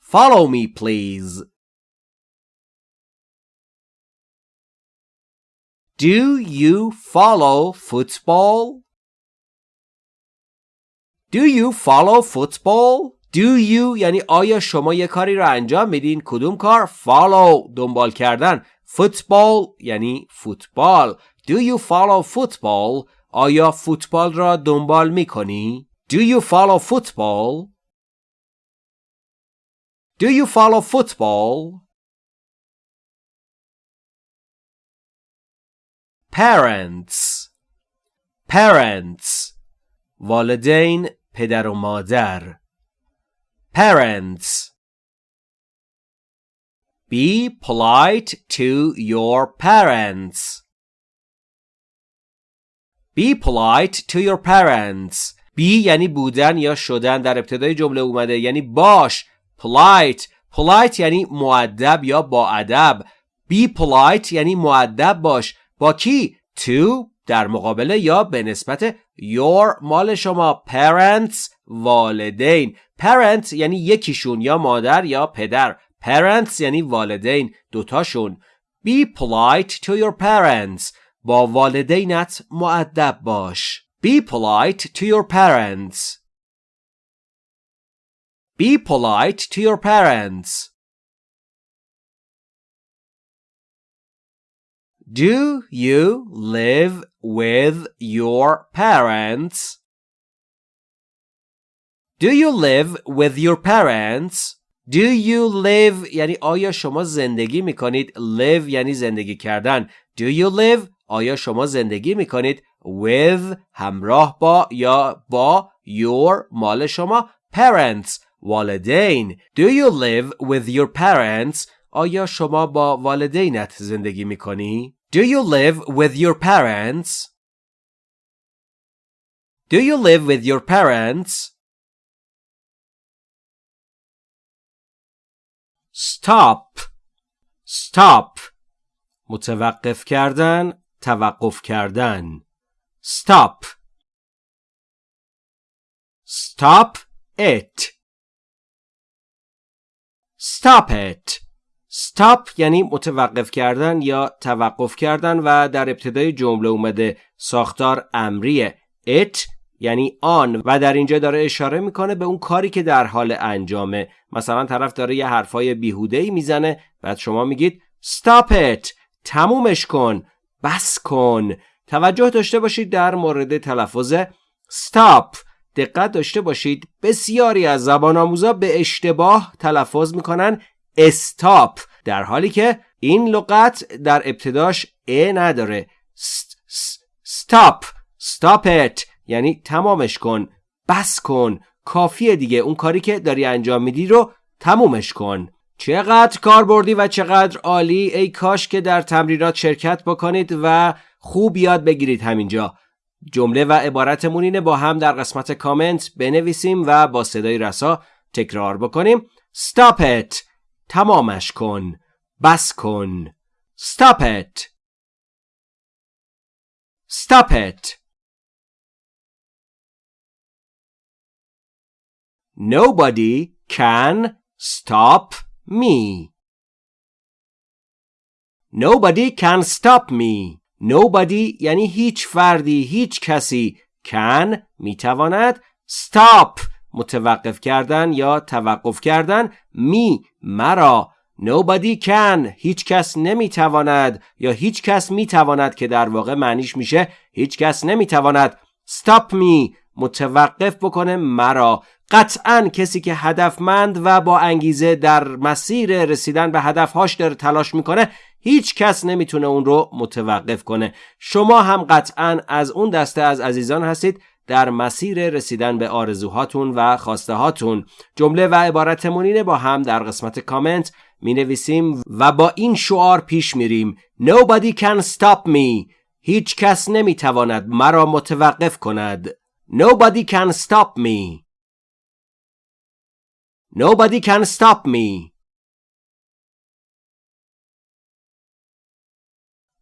A: Follow me please Do you follow football? Do you follow football? Do you یعنی آیا شما یه کاری رو انجام میدین کدوم کار follow دنبال کردن football یعنی فوتبال Do you follow football آیا فوتبال را دنبال میکنی Do you follow football Do you follow football Parents Parents والدین پدر و مادر Parents Be polite to your parents. Be polite to your parents. Be یعنی بودن یا شدن در ابتدای جمله اومده یعنی باش. Polite. Polite یعنی معدب یا با ادب be polite یعنی معدب باش. با کی؟ To در مقابله یا به نسبت your مال شما. Parents والدین. Parent یعنی یکیشون یا مادر یا پدر. Parents یعنی والدین دوتاشون. Be polite to your parents. با والدینت معدب باش be polite to your parents be polite to your parents Do you live with your parents? Do you live with your parents? Do you live یعنی آیا شما زندگی می کنید live یعنی زندگی کردن Do you live آیا شما زندگی می کنید with همراه با یا با your مال شما parents والدین Do you live with your parents آیا شما با والدینت زندگی می کنی؟ Do you live with your parents? Do you live with your parents? Stop Stop متوقف کردن توقف کردن. Stop. Stop it. Stop it. Stop یعنی متوقف کردن یا توقف کردن و در ابتدای جمله اومده ساختار امریه. It یعنی آن و در اینجا داره اشاره می‌کنه به اون کاری که در حال انجامه. مثلا طرف داره یه حرفای بیهوده ای می‌زنه بعد شما میگید stop it. تمومش کن. بس کن. توجه داشته باشید در مورد تلفظ stop. دقت داشته باشید. بسیاری از زبان آموزا به اشتباه تلفظ می‌کنن. استاپ در حالی که این لغت در ابتداش ا نداره. stop. stop it. یعنی تمامش کن. بس کن. کافیه دیگه. اون کاری که داری انجام میدی رو تمومش کن. چقدر کار بردی و چقدر عالی ای کاش که در تمرینات شرکت بکنید و خوب یاد بگیرید همینجا. جمله و عبارتمون اینه با هم در قسمت کامنت بنویسیم و با صدای رسا تکرار بکنیم. Stop it. تمامش کن. بس کن. Stop it. Stop it. Nobody can stop me. Nobody can stop me. Nobody یعنی هیچ فردی هیچ کسی can می‌تواند stop متوقف کردن یا توقف کردن می مرا Nobody can هیچ کس نمی‌تواند یا هیچ کس می‌تواند که در واقع معنیش میشه هیچ کس نمی‌تواند Stop me متوقف بکنه مرا قطعا کسی که هدفمند و با انگیزه در مسیر رسیدن به هدفهاش داره تلاش می‌کنه هیچ کس نمی‌تونه اون رو متوقف کنه. شما هم قطعا از اون دسته از عزیزان هستید در مسیر رسیدن به آرزوهاتون و خواسته هاتون جمله و عبارتمون اینه با هم در قسمت کامنت می نویسیم و با این شعار پیش میریم. Nobody can stop me. هیچ کس نمی تواند مرا متوقف کند. Nobody can stop me. Nobody can stop me.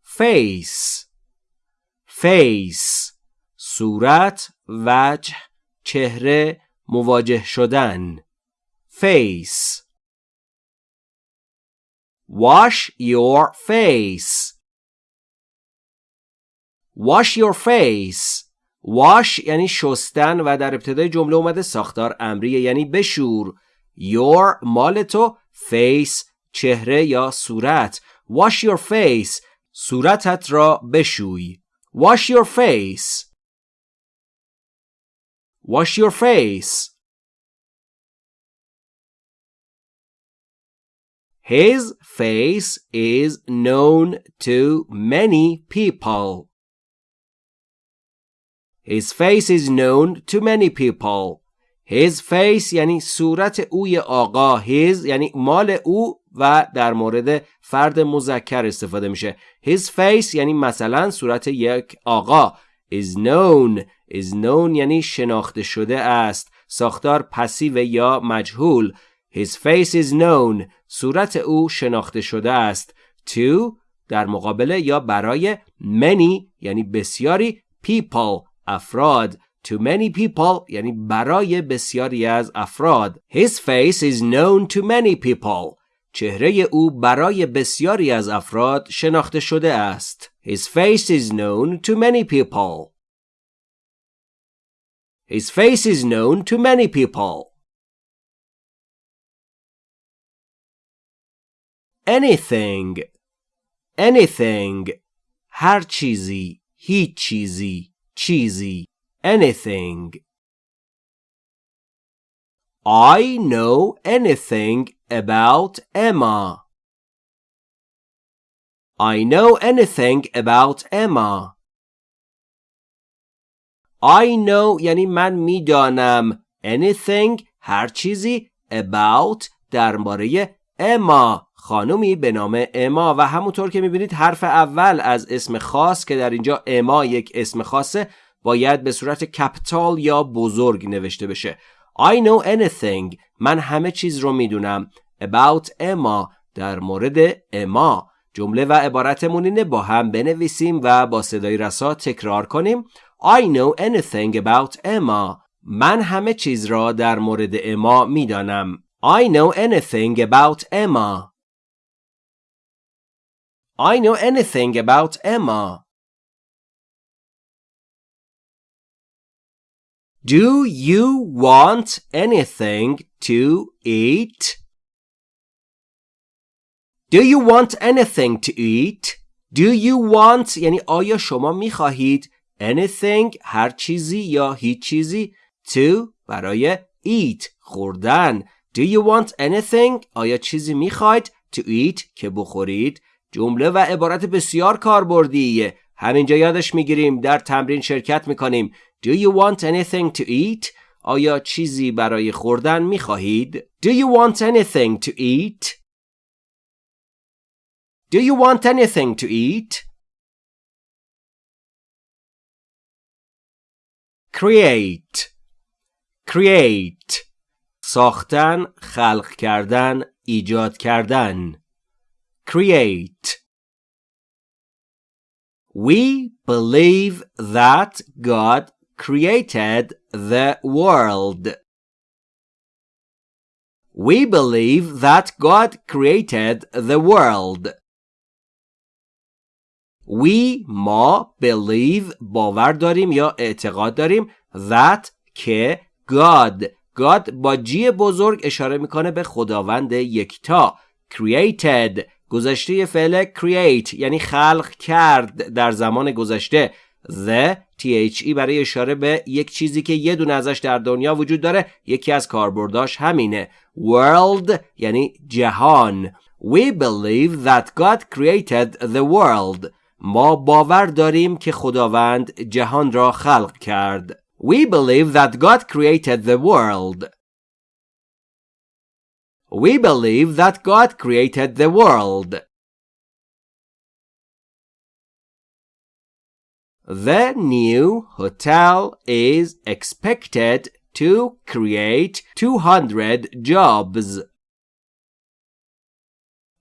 A: Face. Face. صورت وجه چهره مواجه شدن. Face. Wash your face. Wash your face. Wash یعنی شستن و در ابتدای جمله اومده ساختار امریه یعنی بشور. your مال تو face چهره یا صورت wash your face صورتت را بشوی wash your face wash your face His face is known to many people. His face is known to many people. His face یعنی صورت اوی آقا. His یعنی مال او و در مورد فرد مذکر استفاده میشه. His face یعنی مثلا صورت یک آقا. Is known. Is known یعنی شناخته شده است. ساختار پسیو یا مجهول. His face is known. صورت او شناخته شده است. To در مقابله یا برای many یعنی بسیاری people. افراد. to many people یعنی برای بسیاری از افراد His face is known to many people چهره او برای بسیاری از افراد شناخته شده است His face is known to many people His face is known to many people anything anything هر چیزی هیچ چیزی چیزی anything I know anything about Emma. I know anything about Emma. I know یعنی من می‌دانم anything هر چیزی about درباره اما خانومی به نام اما و همونطور که می‌بینید حرف اول از اسم خاص که در اینجا اما یک اسم خاصه باید به صورت کپیتال یا بزرگ نوشته بشه. I know anything. من همه چیز رو می‌دونم. About اما در مورد اما جمله و عبارتمون اینه با هم بنویسیم و با صدای رسا تکرار کنیم. I know anything about Emma. من همه چیز را در مورد اما می‌دانم. I know anything about Emma. I know anything about Emma. Do you want anything to eat? Do you want anything to eat? Do you want یعنی آیا شما می خواهید anything هر چیزی یا هیچ چیزی to برای eat خوردن؟ Do you want anything آیا چیزی می خواهید to eat که بخورید؟ جمله و عبارت بسیار کاربردیه. همینجا یادش می‌گیریم در تمرین شرکت می‌کنیم. Do you want anything to eat? آیا چیزی برای خوردن می خواهید؟ Do you want anything to eat? Do you want anything to eat? Create Create ساختن، خلق کردن، ایجاد کردن Create We believe that God created the world. We believe that God created the world. We ما believe باور داریم یا اعتقاد داریم that که God God با جی بزرگ اشاره می‌کنه به خداوند یکتا created گذشته فعل create یعنی خلق کرد در زمان گذشته the the برای اشاره به یک چیزی که یه دونه ازش در دنیا وجود داره یکی از کاربرداش همینه world یعنی جهان We believe that God created the world ما باور داریم که خداوند جهان را خلق کرد We believe that God created the world We believe that God created the world The new hotel is expected to create 200 jobs.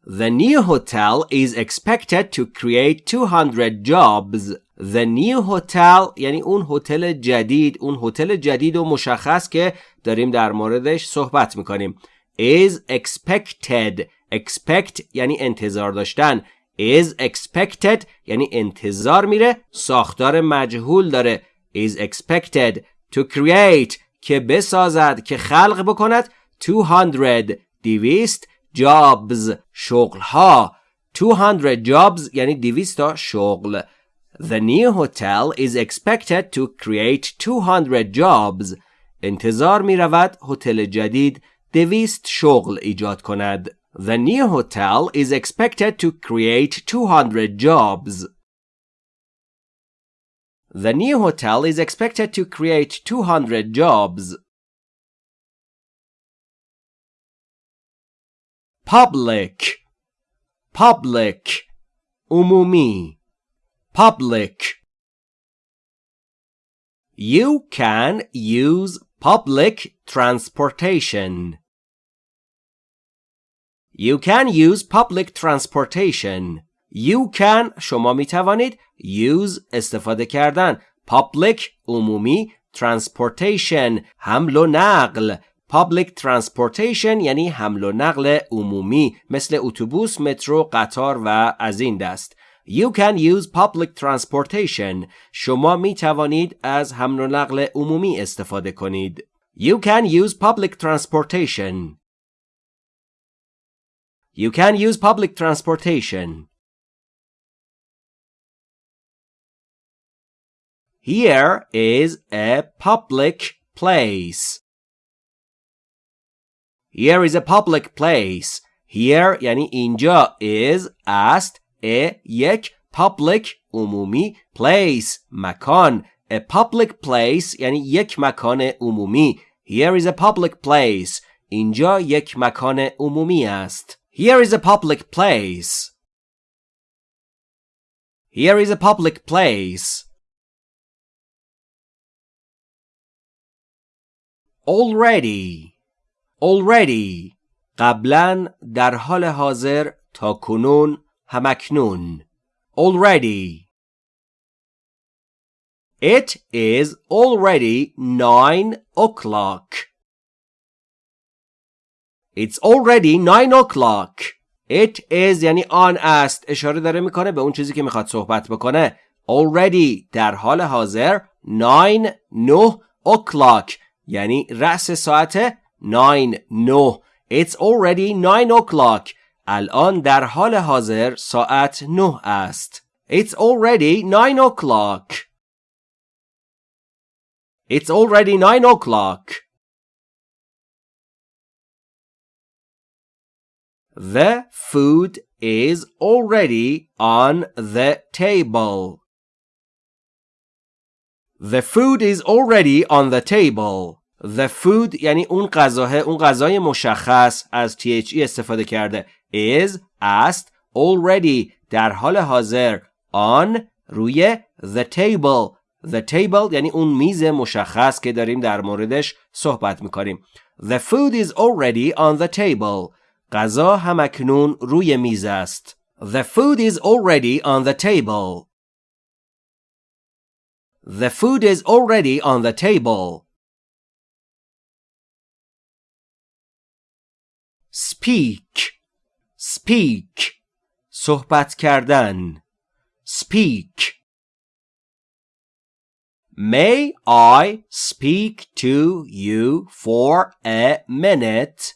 A: The new hotel is expected to create 200 jobs. The new hotel یعنی اون هتل جدید اون هتل جدید و مشخص که داریم در موردش صحبت می‌کنیم is expected expect یعنی انتظار داشتن is expected یعنی انتظار میره ساختار مجهول داره. is expected to create که بسازد که خلق بکند. 200 دویست jobs شغلها. 200 jobs یعنی 200 تا شغل. The new hotel is expected to create 200 jobs. انتظار می رود هتل جدید دویست شغل ایجاد کند. The new hotel is expected to create 200 jobs. The new hotel is expected to create 200 jobs. Public Public Umumi Public You can use public transportation. You can use public transportation. You can شما می توانید use استفاده کردن public عمومی transportation حمل و نقل public transportation یعنی حمل و نقل عمومی مثل اتوبوس مترو قطار و از این دست You can use public transportation شما می توانید از حمل و نقل عمومی استفاده کنید You can use public transportation You can use public transportation. Here is a public place. Here is a public place. Here یعنی اینجا is است a یک public عمومی place مکان a public place یعنی یک مکان عمومی Here is a public place اینجا یک مکان عمومی است Here is a public place. Here is a public place. Already. Already. قبلا در حال حاضر تا کنون همکنون. Already. It is already nine o'clock. It's already nine o'clock. It is یعنی آن است اشاره داره می‌کنه به اون چیزی که می‌خواد صحبت بکنه already در حال حاضر nine نه o'clock یعنی رأس ساعت nine نه It's already nine o'clock الان در حال حاضر ساعت نه است It's already nine o'clock It's already nine o'clock The food is already on the table. The food is already on the table. The food یعنی اون غذاه اون غذای مشخص از THE استفاده کرده is است already در حال حاضر on روی the table the table یعنی اون میز مشخص که داریم در موردش صحبت می‌کنیم The food is already on the table غذا همکنون روی میز است. The food is already on the table. The food is already on the table. Speak. Speak. صحبت کردن. Speak. May I speak to you for a minute?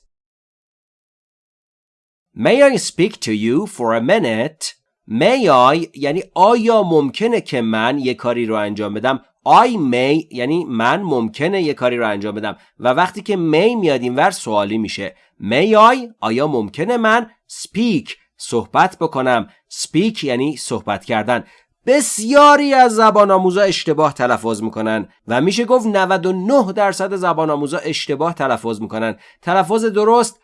A: May I speak to you for a minute? May I یعنی آیا ممکنه که من یه کاری رو انجام بدم؟ I may یعنی من ممکنه یه کاری رو انجام بدم. و وقتی که may میاد اینور سوالی میشه. May I آیا ممکنه من speak صحبت بکنم؟ Speak یعنی صحبت کردن. بسیاری از زبان آموزا اشتباه تلفظ می‌کنن و میشه گفت 99 درصد زبان آموزا اشتباه تلفظ می‌کنن. تلفظ درست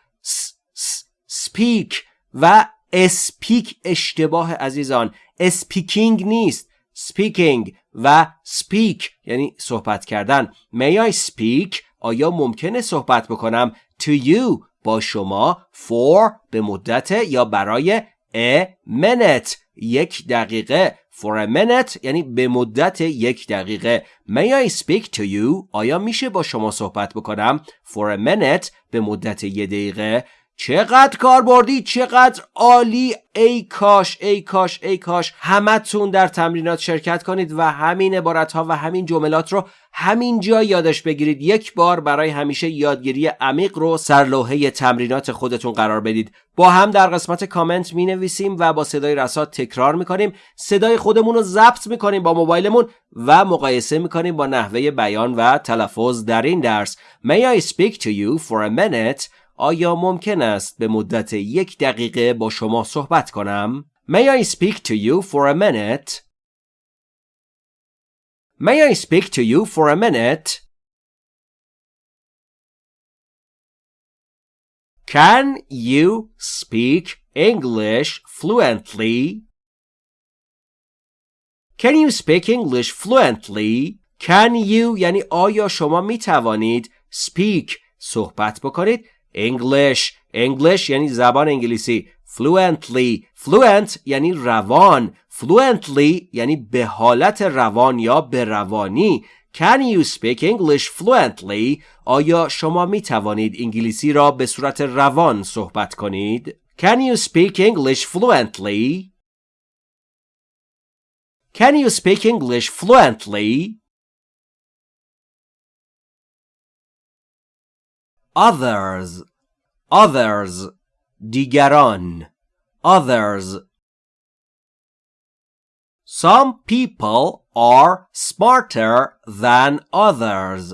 A: speak و speak اشتباه عزیزان. speaking نیست. speaking و speak یعنی صحبت کردن. May I speak? آیا ممکنه صحبت بکنم؟ To you با شما for به مدت یا برای a minute یک دقیقه. For a minute یعنی به مدت یک دقیقه. May I speak to you آیا میشه با شما صحبت بکنم؟ For a minute به مدت یک دقیقه. چقدر کاربردی چقدر عالی؟ ای کاش ای کاش ای کاش. همتون در تمرینات شرکت کنید و همین عبارت ها و همین جملات رو همینجا یادش بگیرید. یک بار برای همیشه یادگیری عمیق رو سرلوحه تمرینات خودتون قرار بدید. با هم در قسمت کامنت می نویسیم و با صدای رسات تکرار می کنیم صدای خودمون رو ضبط می کنیم با موبایلمون و مقایسه می کنیم با نحوه بیان و تلفظ در این درس. May I speak to you for a minute? آیا ممکن است به مدت یک دقیقه با شما صحبت کنم؟ May I speak to you for a minute? May I speak to you for a minute? Can you speak English fluently? Can you speak English fluently? Can you یعنی آیا شما می توانید speak صحبت بکنید English English یعنی زبان انگلیسی fluently fluent یعنی روان fluently یعنی به حالت روان یا به روانی Can you speak English fluently? آیا شما می توانید انگلیسی را به صورت روان صحبت کنید؟ Can you speak English fluently? Can you speak English fluently? others others دیگران others some people are smarter than others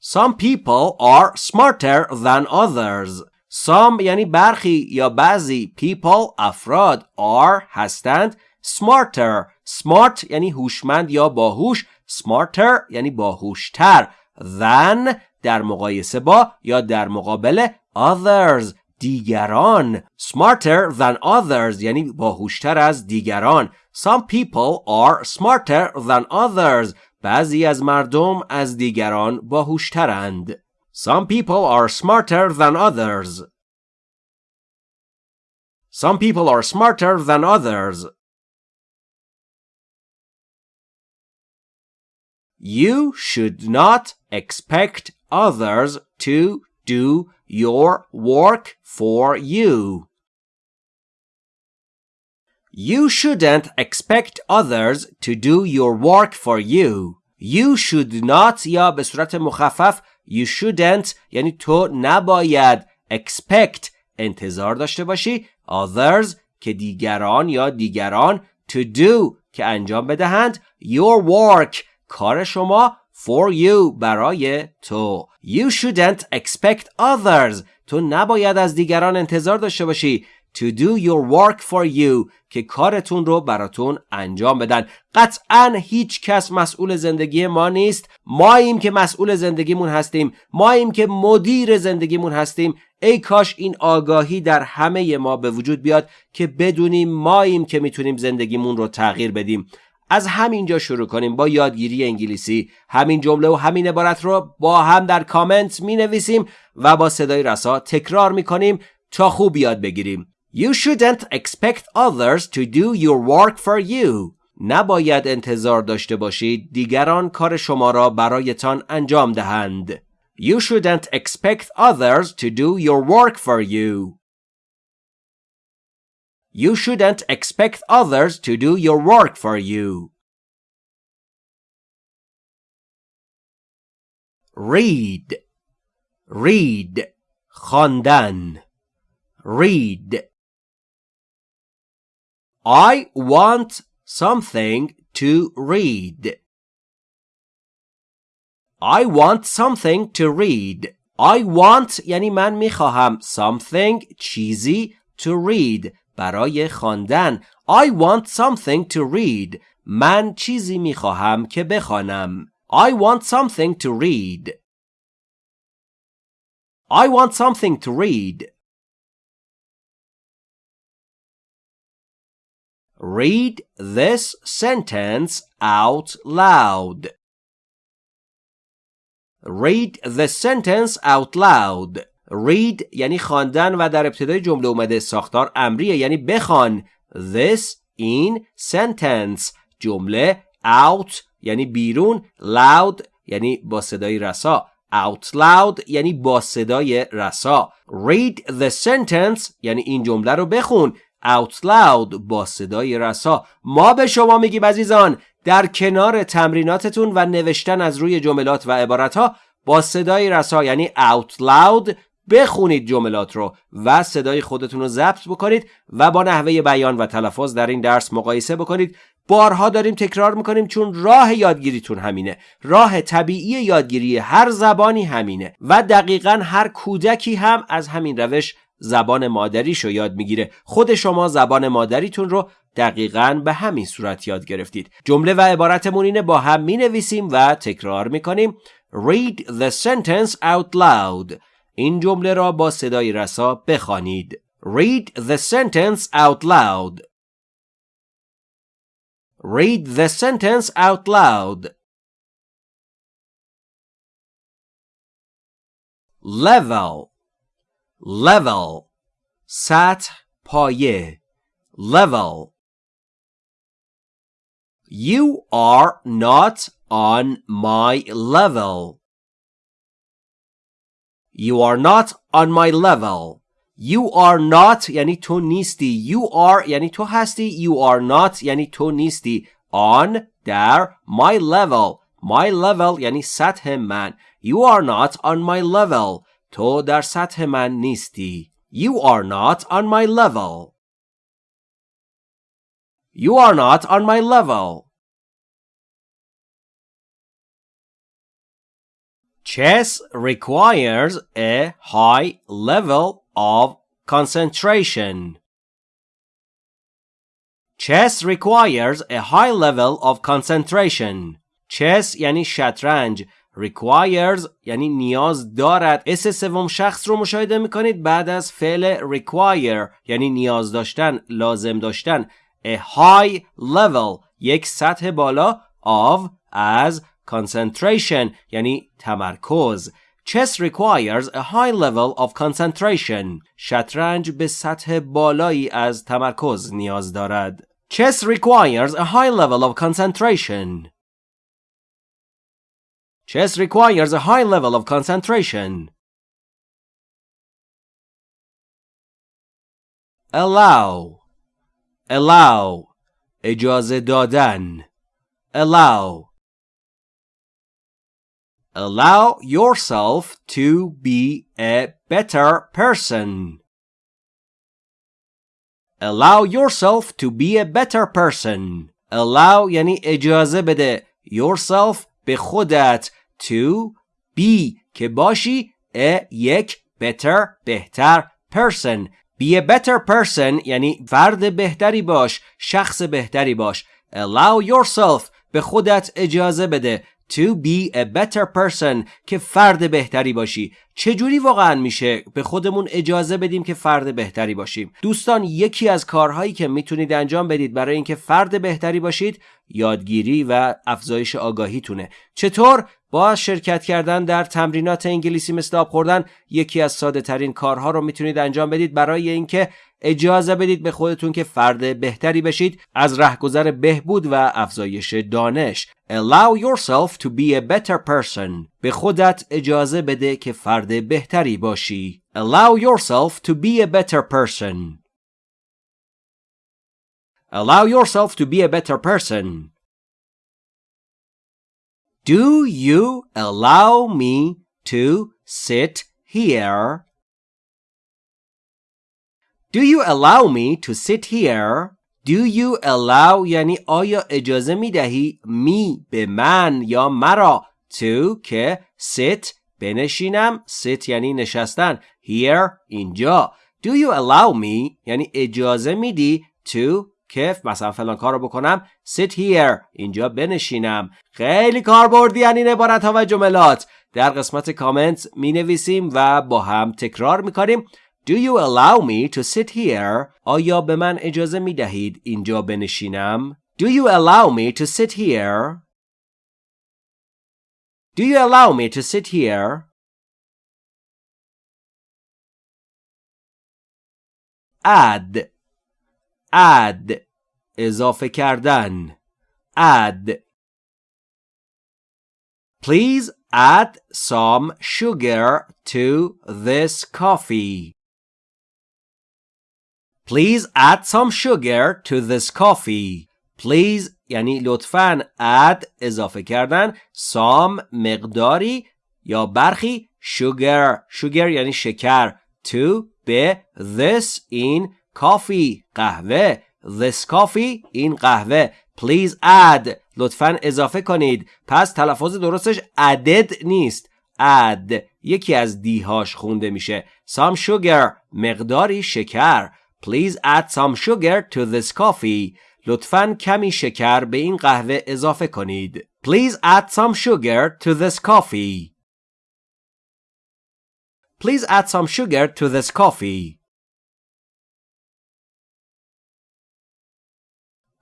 A: some people are smarter than others some یعنی برخی یا بعضی people افراد are هستند smarter smart یعنی هوشمند یا باهوش smarter یعنی باهوشتر Than در مقایسه با یا در مقابل others دیگران smarter than others یعنی باهوشتر از دیگران some people are smarter than others بعضی از مردم از دیگران باهوشترند some people are smarter than others some people are smarter than others You should not expect others to do your work for you. You shouldn't expect others to do your work for you. You should not یا به صورت مخفف You shouldn't یعنی تو نباید expect انتظار داشته باشی others که دیگران یا دیگران to do که انجام بدهند your work کار شما for you برای تو. You shouldn't expect others. تو نباید از دیگران انتظار داشته باشی. To do your work for you. که کارتون رو براتون انجام بدن. قطعا هیچ کس مسئول زندگی ما نیست. ماییم که مسئول زندگیمون هستیم. ماییم که مدیر زندگیمون هستیم. ای کاش این آگاهی در همه ما به وجود بیاد که بدونیم ماییم که می‌تونیم زندگیمون رو تغییر بدیم. از همینجا شروع کنیم. با یادگیری انگلیسی همین جمله و همین عبارت رو با هم در کامنت می نویسیم و با صدای رسا تکرار می کنیم تا خوب یاد بگیریم. You shouldn't expect others to do your work for you. نباید انتظار داشته باشید دیگران کار شما را برایتان انجام دهند. You shouldn't expect others to do your work for you. You shouldn't expect others to do your work for you. Read Read خواندن Read I want something to read. I want something to read. I want یعنی من میخواهم something چیزی to read برای خواندن I want something to read من چیزی می خواهم که بخوانم I want something to read I want something to read Read this sentence out loud. Read the sentence out loud. Read یعنی خواندن و در ابتدای جمله اومده ساختار امریه یعنی بخوان. This in sentence. جمله out یعنی بیرون loud یعنی با صدای رسا. Out loud یعنی با صدای رسا. Read the sentence یعنی این جمله رو بخون. Out loud با صدای رسا. ما به شما میگیم عزیزان در کنار تمریناتتون و نوشتن از روی جملات و عبارت ها با صدای رسا یعنی out loud بخونید جملات رو و صدای خودتون رو ضبط بکنید و با نحوه بیان و تلفظ در این درس مقایسه بکنید. بارها داریم تکرار می‌کنیم چون راه یادگیریتون همینه. راه طبیعی یادگیری هر زبانی همینه و دقیقا هر کودکی هم از همین روش زبان مادریشو یاد می‌گیره. خود شما زبان مادریتون رو دقیقا به همین صورت یاد گرفتید. جمله و عبارتمون اینه با هم می نویسیم و تکرار می‌کنیم. Read the sentence out loud. این جمله را با صدای رسا بخوانید Read the sentence out loud Read the sentence out loud Level Level سطح پایه Level You are not on my level. You are not on my level. You are not یعنی تو نیستی. You are یعنی تو هستی. You are not یعنی تو نیستی. On در my level. My level یعنی سطح من. You are not on my level. تو در سطح من نیستی. You are not on my level. You are not on my level. Chess requires a high level of concentration. Chess requires a high level of concentration. Chess یعنی شطرنج requires یعنی نیاز دارد اس سوم شخص رو مشاهده می‌کنید بعد از فعل require یعنی نیاز داشتن لازم داشتن a high level یک سطح بالا of از concentration یعنی تمرکز Chess requires a high level of concentration. شطرنج به سطح بالایی از تمرکز نیاز دارد. Chess requires a high level of concentration. Chess requires a high level of concentration. Allow Allow اجازه دادن Allow Allow yourself to be a better person. Allow yourself to be a better person. Allow یعنی اجازه بده. Yourself به خودت. To be که باشی a یک better بهتر person. Be a better person یعنی فرد بهتری باش. شخص بهتری باش. Allow yourself به خودت اجازه بده. To be a better person که فرد بهتری باشی. چجوری واقعا میشه به خودمون اجازه بدیم که فرد بهتری باشیم؟ دوستان یکی از کارهایی که می‌تونید انجام بدید برای اینکه فرد بهتری باشید یادگیری و افزایش آگاهیتونه. چطور؟ با شرکت کردن در تمرینات انگلیسی مثل آب خوردن یکی از ساده ترین کارها رو می‌تونید انجام بدید برای اینکه اجازه بدید به خودتون که فرد بهتری بشید از رهگذر بهبود و افزایش دانش Allow yourself to be a better person به خودت اجازه بده که فرد بهتری باشی Allow yourself to be a better person Allow yourself to be a better person Do you allow me to sit here Do you allow me to sit here? Do you allow یعنی آیا اجازه می دهی می به من یا مرا to که sit بنشینم؟ sit یعنی نشستن. Here اینجا. Do you allow me یعنی اجازه میدی to که مثلا فلان کار رو بکنم sit here اینجا بنشینم. خیلی کاربردی یعنی این عبارت ها و جملات. در قسمت کامنت می نویسیم و با هم تکرار می کنیم. Do you allow me to sit here? آیا به من اجازه می دهید اینجا بنشینم؟ Do you allow me to sit here? Do you allow me to sit here? add add اضافه کردن add Please add some sugar to this coffee. Please add some sugar to this coffee. Please یعنی لطفاً add اضافه کردن some مقداری یا برخی sugar. Sugar یعنی شکر. To به this in coffee قهوه. This coffee این قهوه. Please add. لطفا اضافه کنید. پس تلفظ درستش added نیست. Add. یکی از دیهاش خونده میشه. Some sugar. مقداری شکر. please add some sugar to this coffee لطفا کمی شکر به این قهوه اضافه کنید please add some sugar to this coffee please add some sugar to this coffee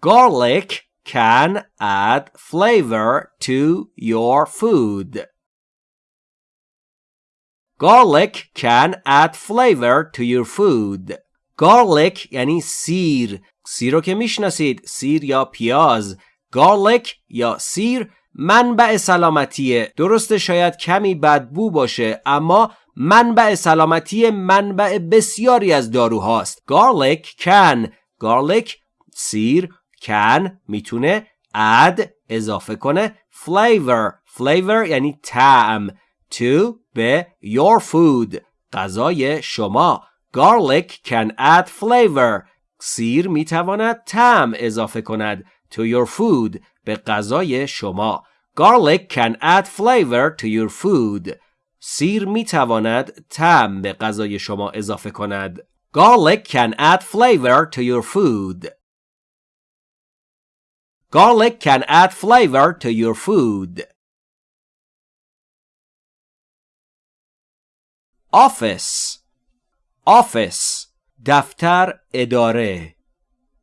A: Garlic can add flavor to your food. Garlic can add flavor to your food. Garlic یعنی سیر. سیر رو که می‌شناسید. سیر یا پیاز. Garlic یا سیر منبع سلامتیه. درسته شاید کمی بدبو باشه اما منبع سلامتی منبع بسیاری از داروهاست. Garlic can. Garlic سیر can می‌تونه add اضافه کنه flavor flavor یعنی طعم to به your food غذای شما garlic can add flavor سیر میتواند طعم اضافه کند to your food به غذای شما garlic can add flavor to your food سیر میتواند طعم به غذای شما اضافه کند garlic can add flavor to your food Garlic can add flavor to your food. Office Office دفتر اداره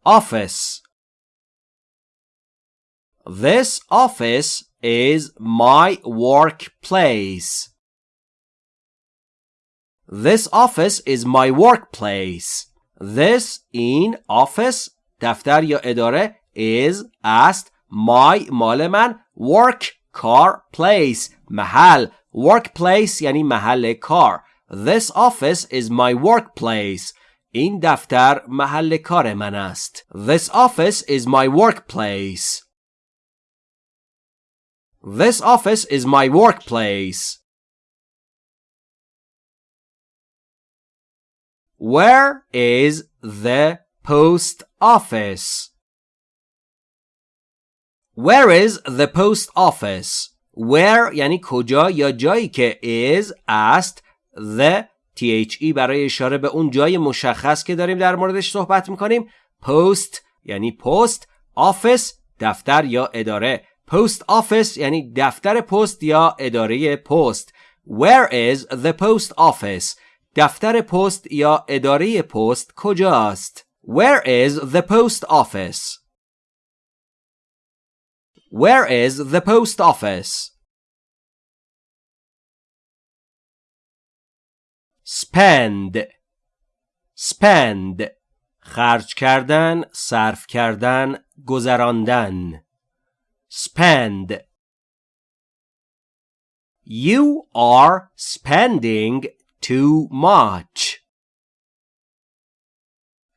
A: Office This office is my workplace. This office is my workplace. This in office دفتر یا اداره is است my مال من work کار place محل workplace یعنی محل کار This office is my workplace این دفتر محل کار من است This office is my workplace This office is my workplace Where is the post office? Where is the post office? Where یعنی کجا یا جایی که is است the the برای اشاره به اون جای مشخص که داریم در موردش صحبت می‌کنیم post یعنی پست office دفتر یا اداره post office یعنی دفتر پست یا اداره پست Where is the post office? دفتر پست یا اداره پست کجاست؟ Where is the post office? Where is the post office? Spend Spend خرج کردن، صرف کردن، گذراندن. Spend You are spending too much.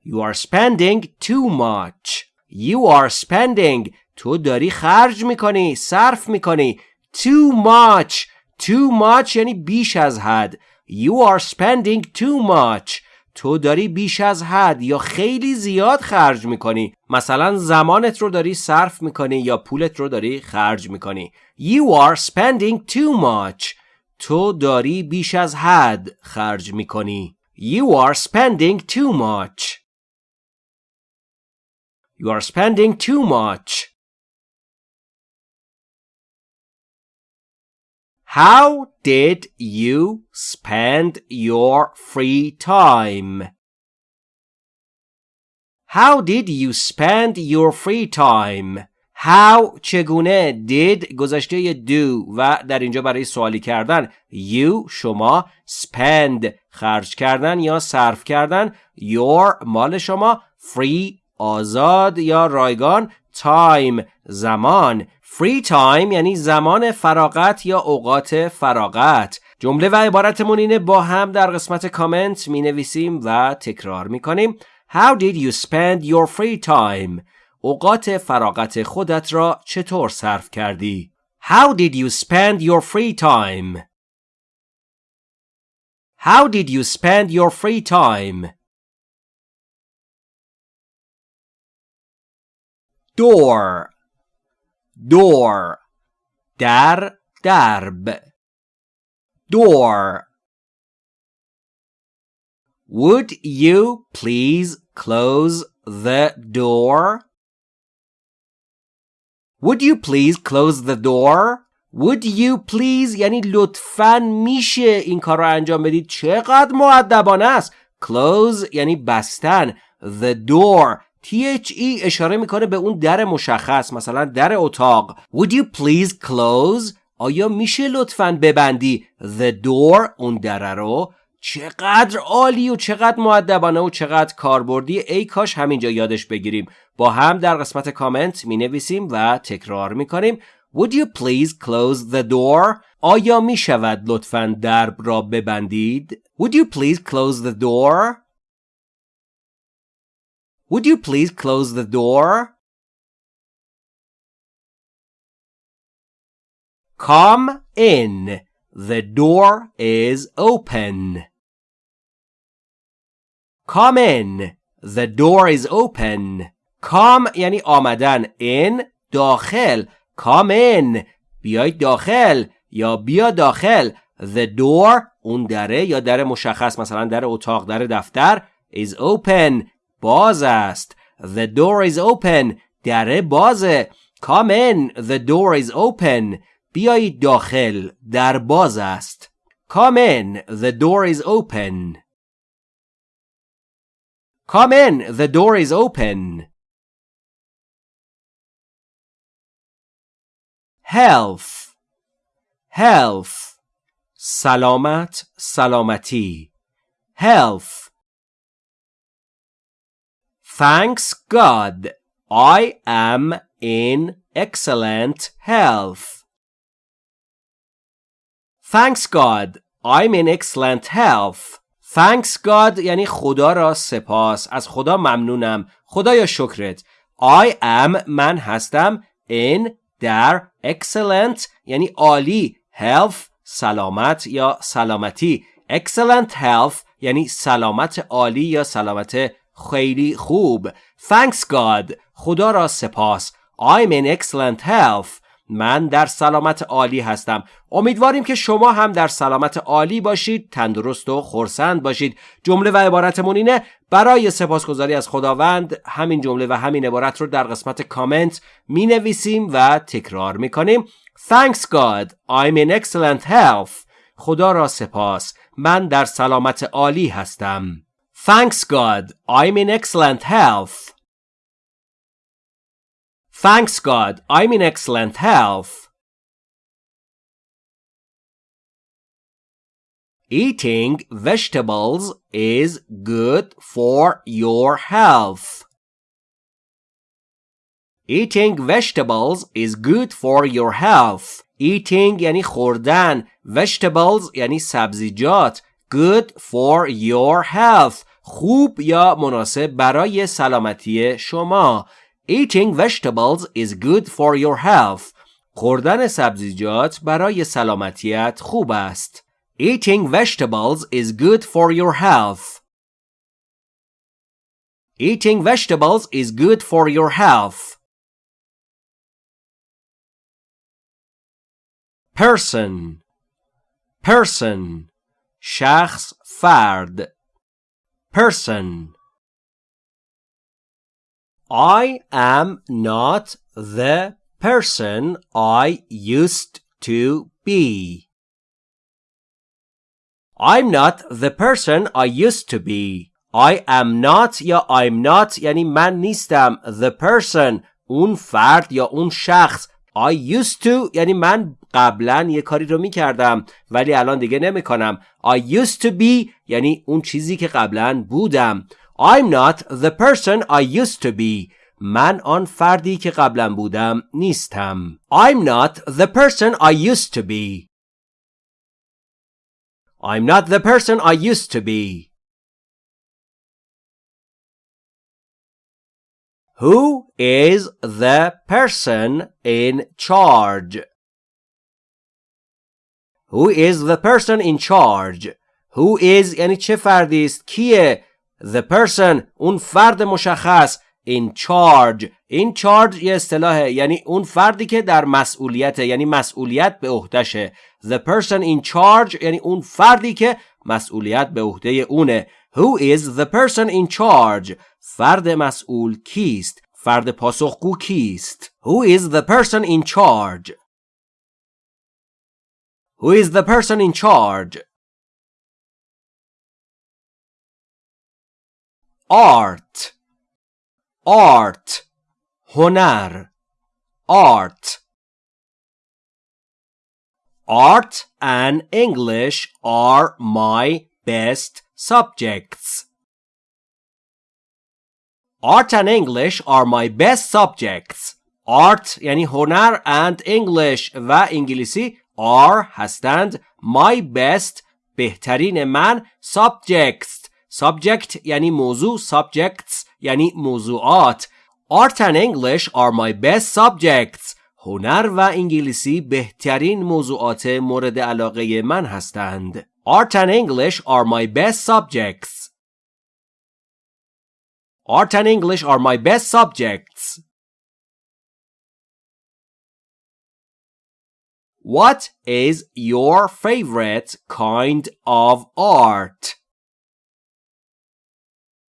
A: You are spending too much. You are spending تو داری خرج می‌کنی صرف می‌کنی too much too much یعنی بیش از حد you are spending too much. تو داری بیش از حد یا خیلی زیاد خرج می‌کنی. مثلا زمانت رو داری صرف می‌کنی یا پولت رو داری خرج می‌کنی. You are spending too much. تو داری بیش از حد خرج می‌کنی. You are spending too much. You are spending too much. How did you spend your free time? How did you spend your free time? How چگونه did گذشته do و در اینجا برای سوالی کردن you شما spend خرج کردن یا صرف کردن your مال شما free آزاد یا رایگان time زمان free time یعنی زمان فراغت یا اوقات فراغت جمله و عبارتمون اینه با هم در قسمت کامنت می نویسیم و تکرار می کنیم How did you spend your free time? اوقات فراغت خودت را چطور صرف کردی؟ How did you spend your free time? How did you spend your free time? Door Door در درب Door Would you please close the door? Would you please close the door? Would you please یعنی لطفا میشه این کار رو انجام بدید چقدر معدبانه است Close یعنی بستن The door THE اشاره می‌کنه به اون در مشخص مثلا در اتاق Would you please close آیا میشه لطفا ببندی The door اون در رو چقدر عالی و چقدر معدبانه و چقدر کاربردی ای کاش همینجا یادش بگیریم با هم در قسمت کامنت می نویسیم و تکرار می کنیم Would you please close the door? آیا می شود لطفا درب را ببندید؟ Would you please close the door? Would you please close the door? Come in. The door is open. Come in. The door is open. Come یعنی آمدن. In داخل. Come in. بیاید داخل یا بیا داخل. The door اون دره یا در مشخص مثلا در اتاق در دفتر is open باز است. The door is open. دره بازه. Come in. The door is open. بیایید داخل. در باز است. Come in. The door is open. Come in, the door is open. Health Health سلامت سلامتی Health Thanks God I am in excellent health. Thanks God I'm in excellent health. Thanks God یعنی خدا را سپاس از خدا ممنونم خدایا شکرت I am من هستم in در excellent یعنی عالی health سلامت یا سلامتی excellent health یعنی سلامت عالی یا سلامت خیلی خوب. Thanks God. خدا را سپاس. I'm in excellent health. من در سلامت عالی هستم. امیدواریم که شما هم در سلامت عالی باشید تندرست و خورسند باشید. جمله و عبارتمون اینه برای سپاسگزاری از خداوند همین جمله و همین عبارت رو در قسمت کامنت می نویسیم و تکرار می کنیم Thanks God. I'm in excellent health. خدا را سپاس. من در سلامت عالی هستم. Thanks God I'm in excellent health Thanks God, I'm in excellent health. Eating vegetables is good for your health. Eating vegetables is good for your health. Eating یعنی خوردن. Vegetables یعنی سبزیجات. Good for your health. خوب یا مناسب برای سلامتی شما. Eating vegetables is good for your health. خوردن سبزیجات برای سلامتیت خوب است. Eating vegetables is good for your health. Eating vegetables is good for your health. Person Person شخص فرد Person I am not the person I used to be. I'm not the person I used to be. I am not یا I'm not یعنی من نیستم the person اون فرد یا اون شخص I used to یعنی من قبلا یه کاری رو می‌کردم ولی الان دیگه نمی‌کنم. I used to be یعنی اون چیزی که قبلا بودم. I'm not the person I used to be. من آن فردی که قبلا بودم نیستم. I'm not the person I used to be. I'm not the person I used to be. Who is the person in charge? Who is the person in charge? Who is یعنی چه فردی است؟ کیه؟ The person اون فرد مشخص in charge in charge یه اصطلاحه یعنی اون فردی که در مسئولیت یعنی مسئولیت به عهدهشه the person in charge یعنی اون فردی که مسئولیت به عهده اونه who is the person in charge فرد مسئول کیست فرد پاسخگو کیست who is the person in charge who is the person in charge art art هنر art art and English are my best subjects art and English are my best subjects art یعنی هنر and English و انگلیسی are هستند my best بهترین من subjects subject یعنی موضوع subjects یعنی موضوعات Art and English are my best subjects هنر و انگلیسی بهترین موضوعات مورد علاقه من هستند Art and English are my best subjects Art and English are my best subjects What is your favorite kind of art?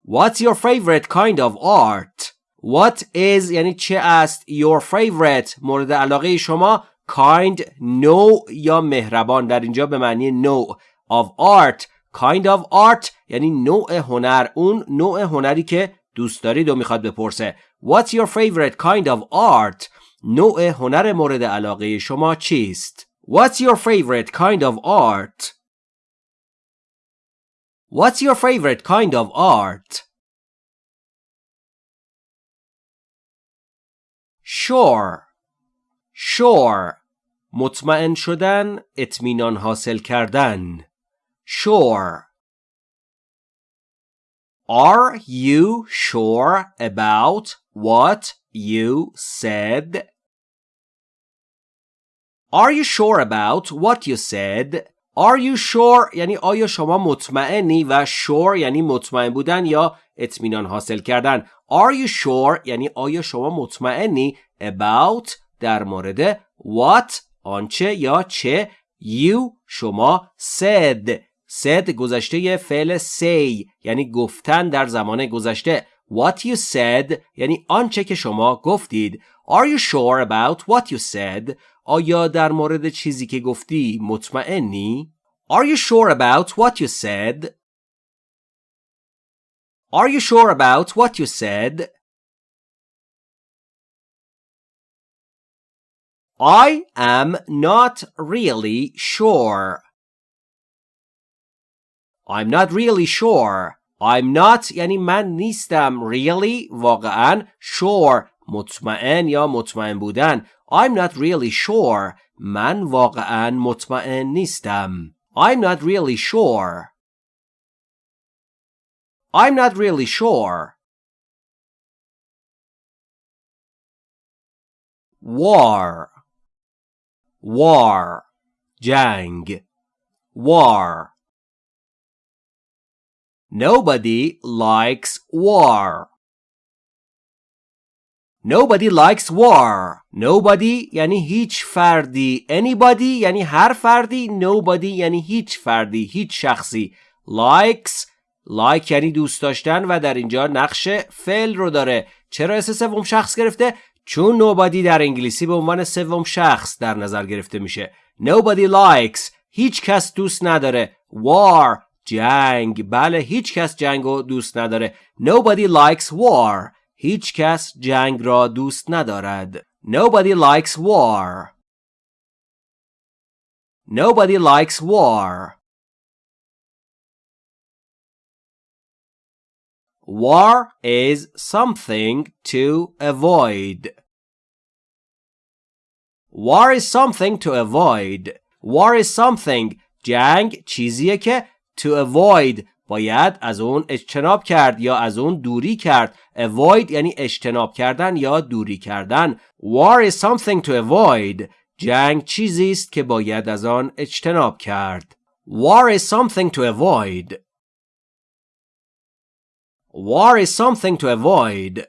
A: What's your favorite kind of art? What is یعنی چه است your favorite مورد علاقه شما kind نوع یا مهربان در اینجا به معنی نوع of art kind of art یعنی نوع هنر اون نوع هنری که دوست دارید و می‌خواد بپرسه What's your favorite kind of art نوع هنر مورد علاقه شما چیست What's your favorite kind of art What's your favorite kind of art? Sure Sure مطمئن شدن اطمینان حاصل کردن Sure Are you sure about what you said? Are you sure about what you said? Are you sure یعنی آیا شما مطمئنی و sure یعنی مطمئن بودن یا اطمینان حاصل کردن Are you sure یعنی آیا شما مطمئنی about در مورد what آنچه یا چه you شما said said گذشته فعل say یعنی گفتن در زمان گذشته what you said یعنی آنچه که شما گفتید Are you sure about what you said آیا در مورد چیزی که گفتی مطمئنی؟ Are you sure about what you said? Are you sure about what you said? I am not really sure. I'm not really sure. I'm not یعنی من نیستم really واقعا sure مطمئن یا مطمئن بودن I'm not really sure من واقعا مطمئن نیستم I'm not really sure I'm not really sure war war جنگ war Nobody likes war Nobody likes war. Nobody یعنی هیچ فردی. Anybody یعنی هر فردی. Nobody یعنی هیچ فردی. هیچ شخصی. Likes like یعنی دوست داشتن و در اینجا نقش فعل رو داره. چرا اسم سوم شخص گرفته؟ چون nobody در انگلیسی به عنوان سوم شخص در نظر گرفته میشه. Nobody likes هیچ کس دوست نداره. War جنگ بله هیچ کس جنگ رو دوست نداره. Nobody likes war هیچ کس جنگ را دوست ندارد. Nobody likes war. Nobody likes war. War is something to avoid. War is something to avoid. War is something جنگ چیزیه که to avoid باید از اون اجتناب کرد یا از اون دوری کرد. Avoid یعنی اجتناب کردن یا دوری کردن. War is something to avoid. جنگ چیزی است که باید از آن اجتناب کرد. War is something to avoid. War is something to avoid.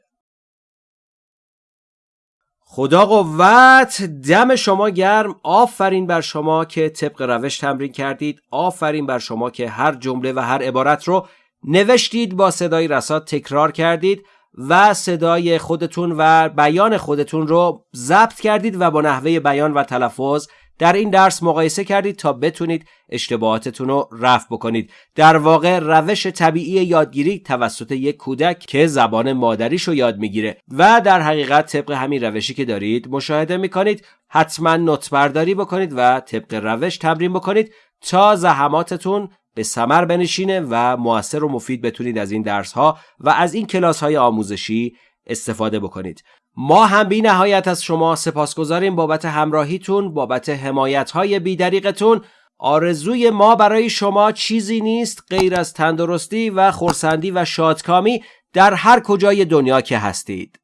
A: خدا قوت دم شما گرم. آفرین بر شما که طبق روش تمرین کردید. آفرین بر شما که هر جمله و هر عبارت رو نوشتید با صدای رسات تکرار کردید و صدای خودتون و بیان خودتون رو ضبط کردید و با نحوه بیان و تلفظ در این درس مقایسه کردید تا بتونید اشتباهاتتون رو رفع بکنید. در واقع روش طبیعی یادگیری توسط یک کودک که زبان مادریش رو یاد می‌گیره. و در حقیقت طبق همین روشی که دارید مشاهده می‌کنید حتما نوت برداری بکنید و طبق روش تمرین بکنید تا زحماتتون به سمر بنشینه و موثر و مفید بتونید از این درس ها و از این کلاس های آموزشی استفاده بکنید. ما هم بی نهایت از شما سپاسگزاریم بابت همراهیتون بابت حمایت های بیدریقتون آرزوی ما برای شما چیزی نیست غیر از تندرستی و خورسندی و شادکامی در هر کجای دنیا که هستید.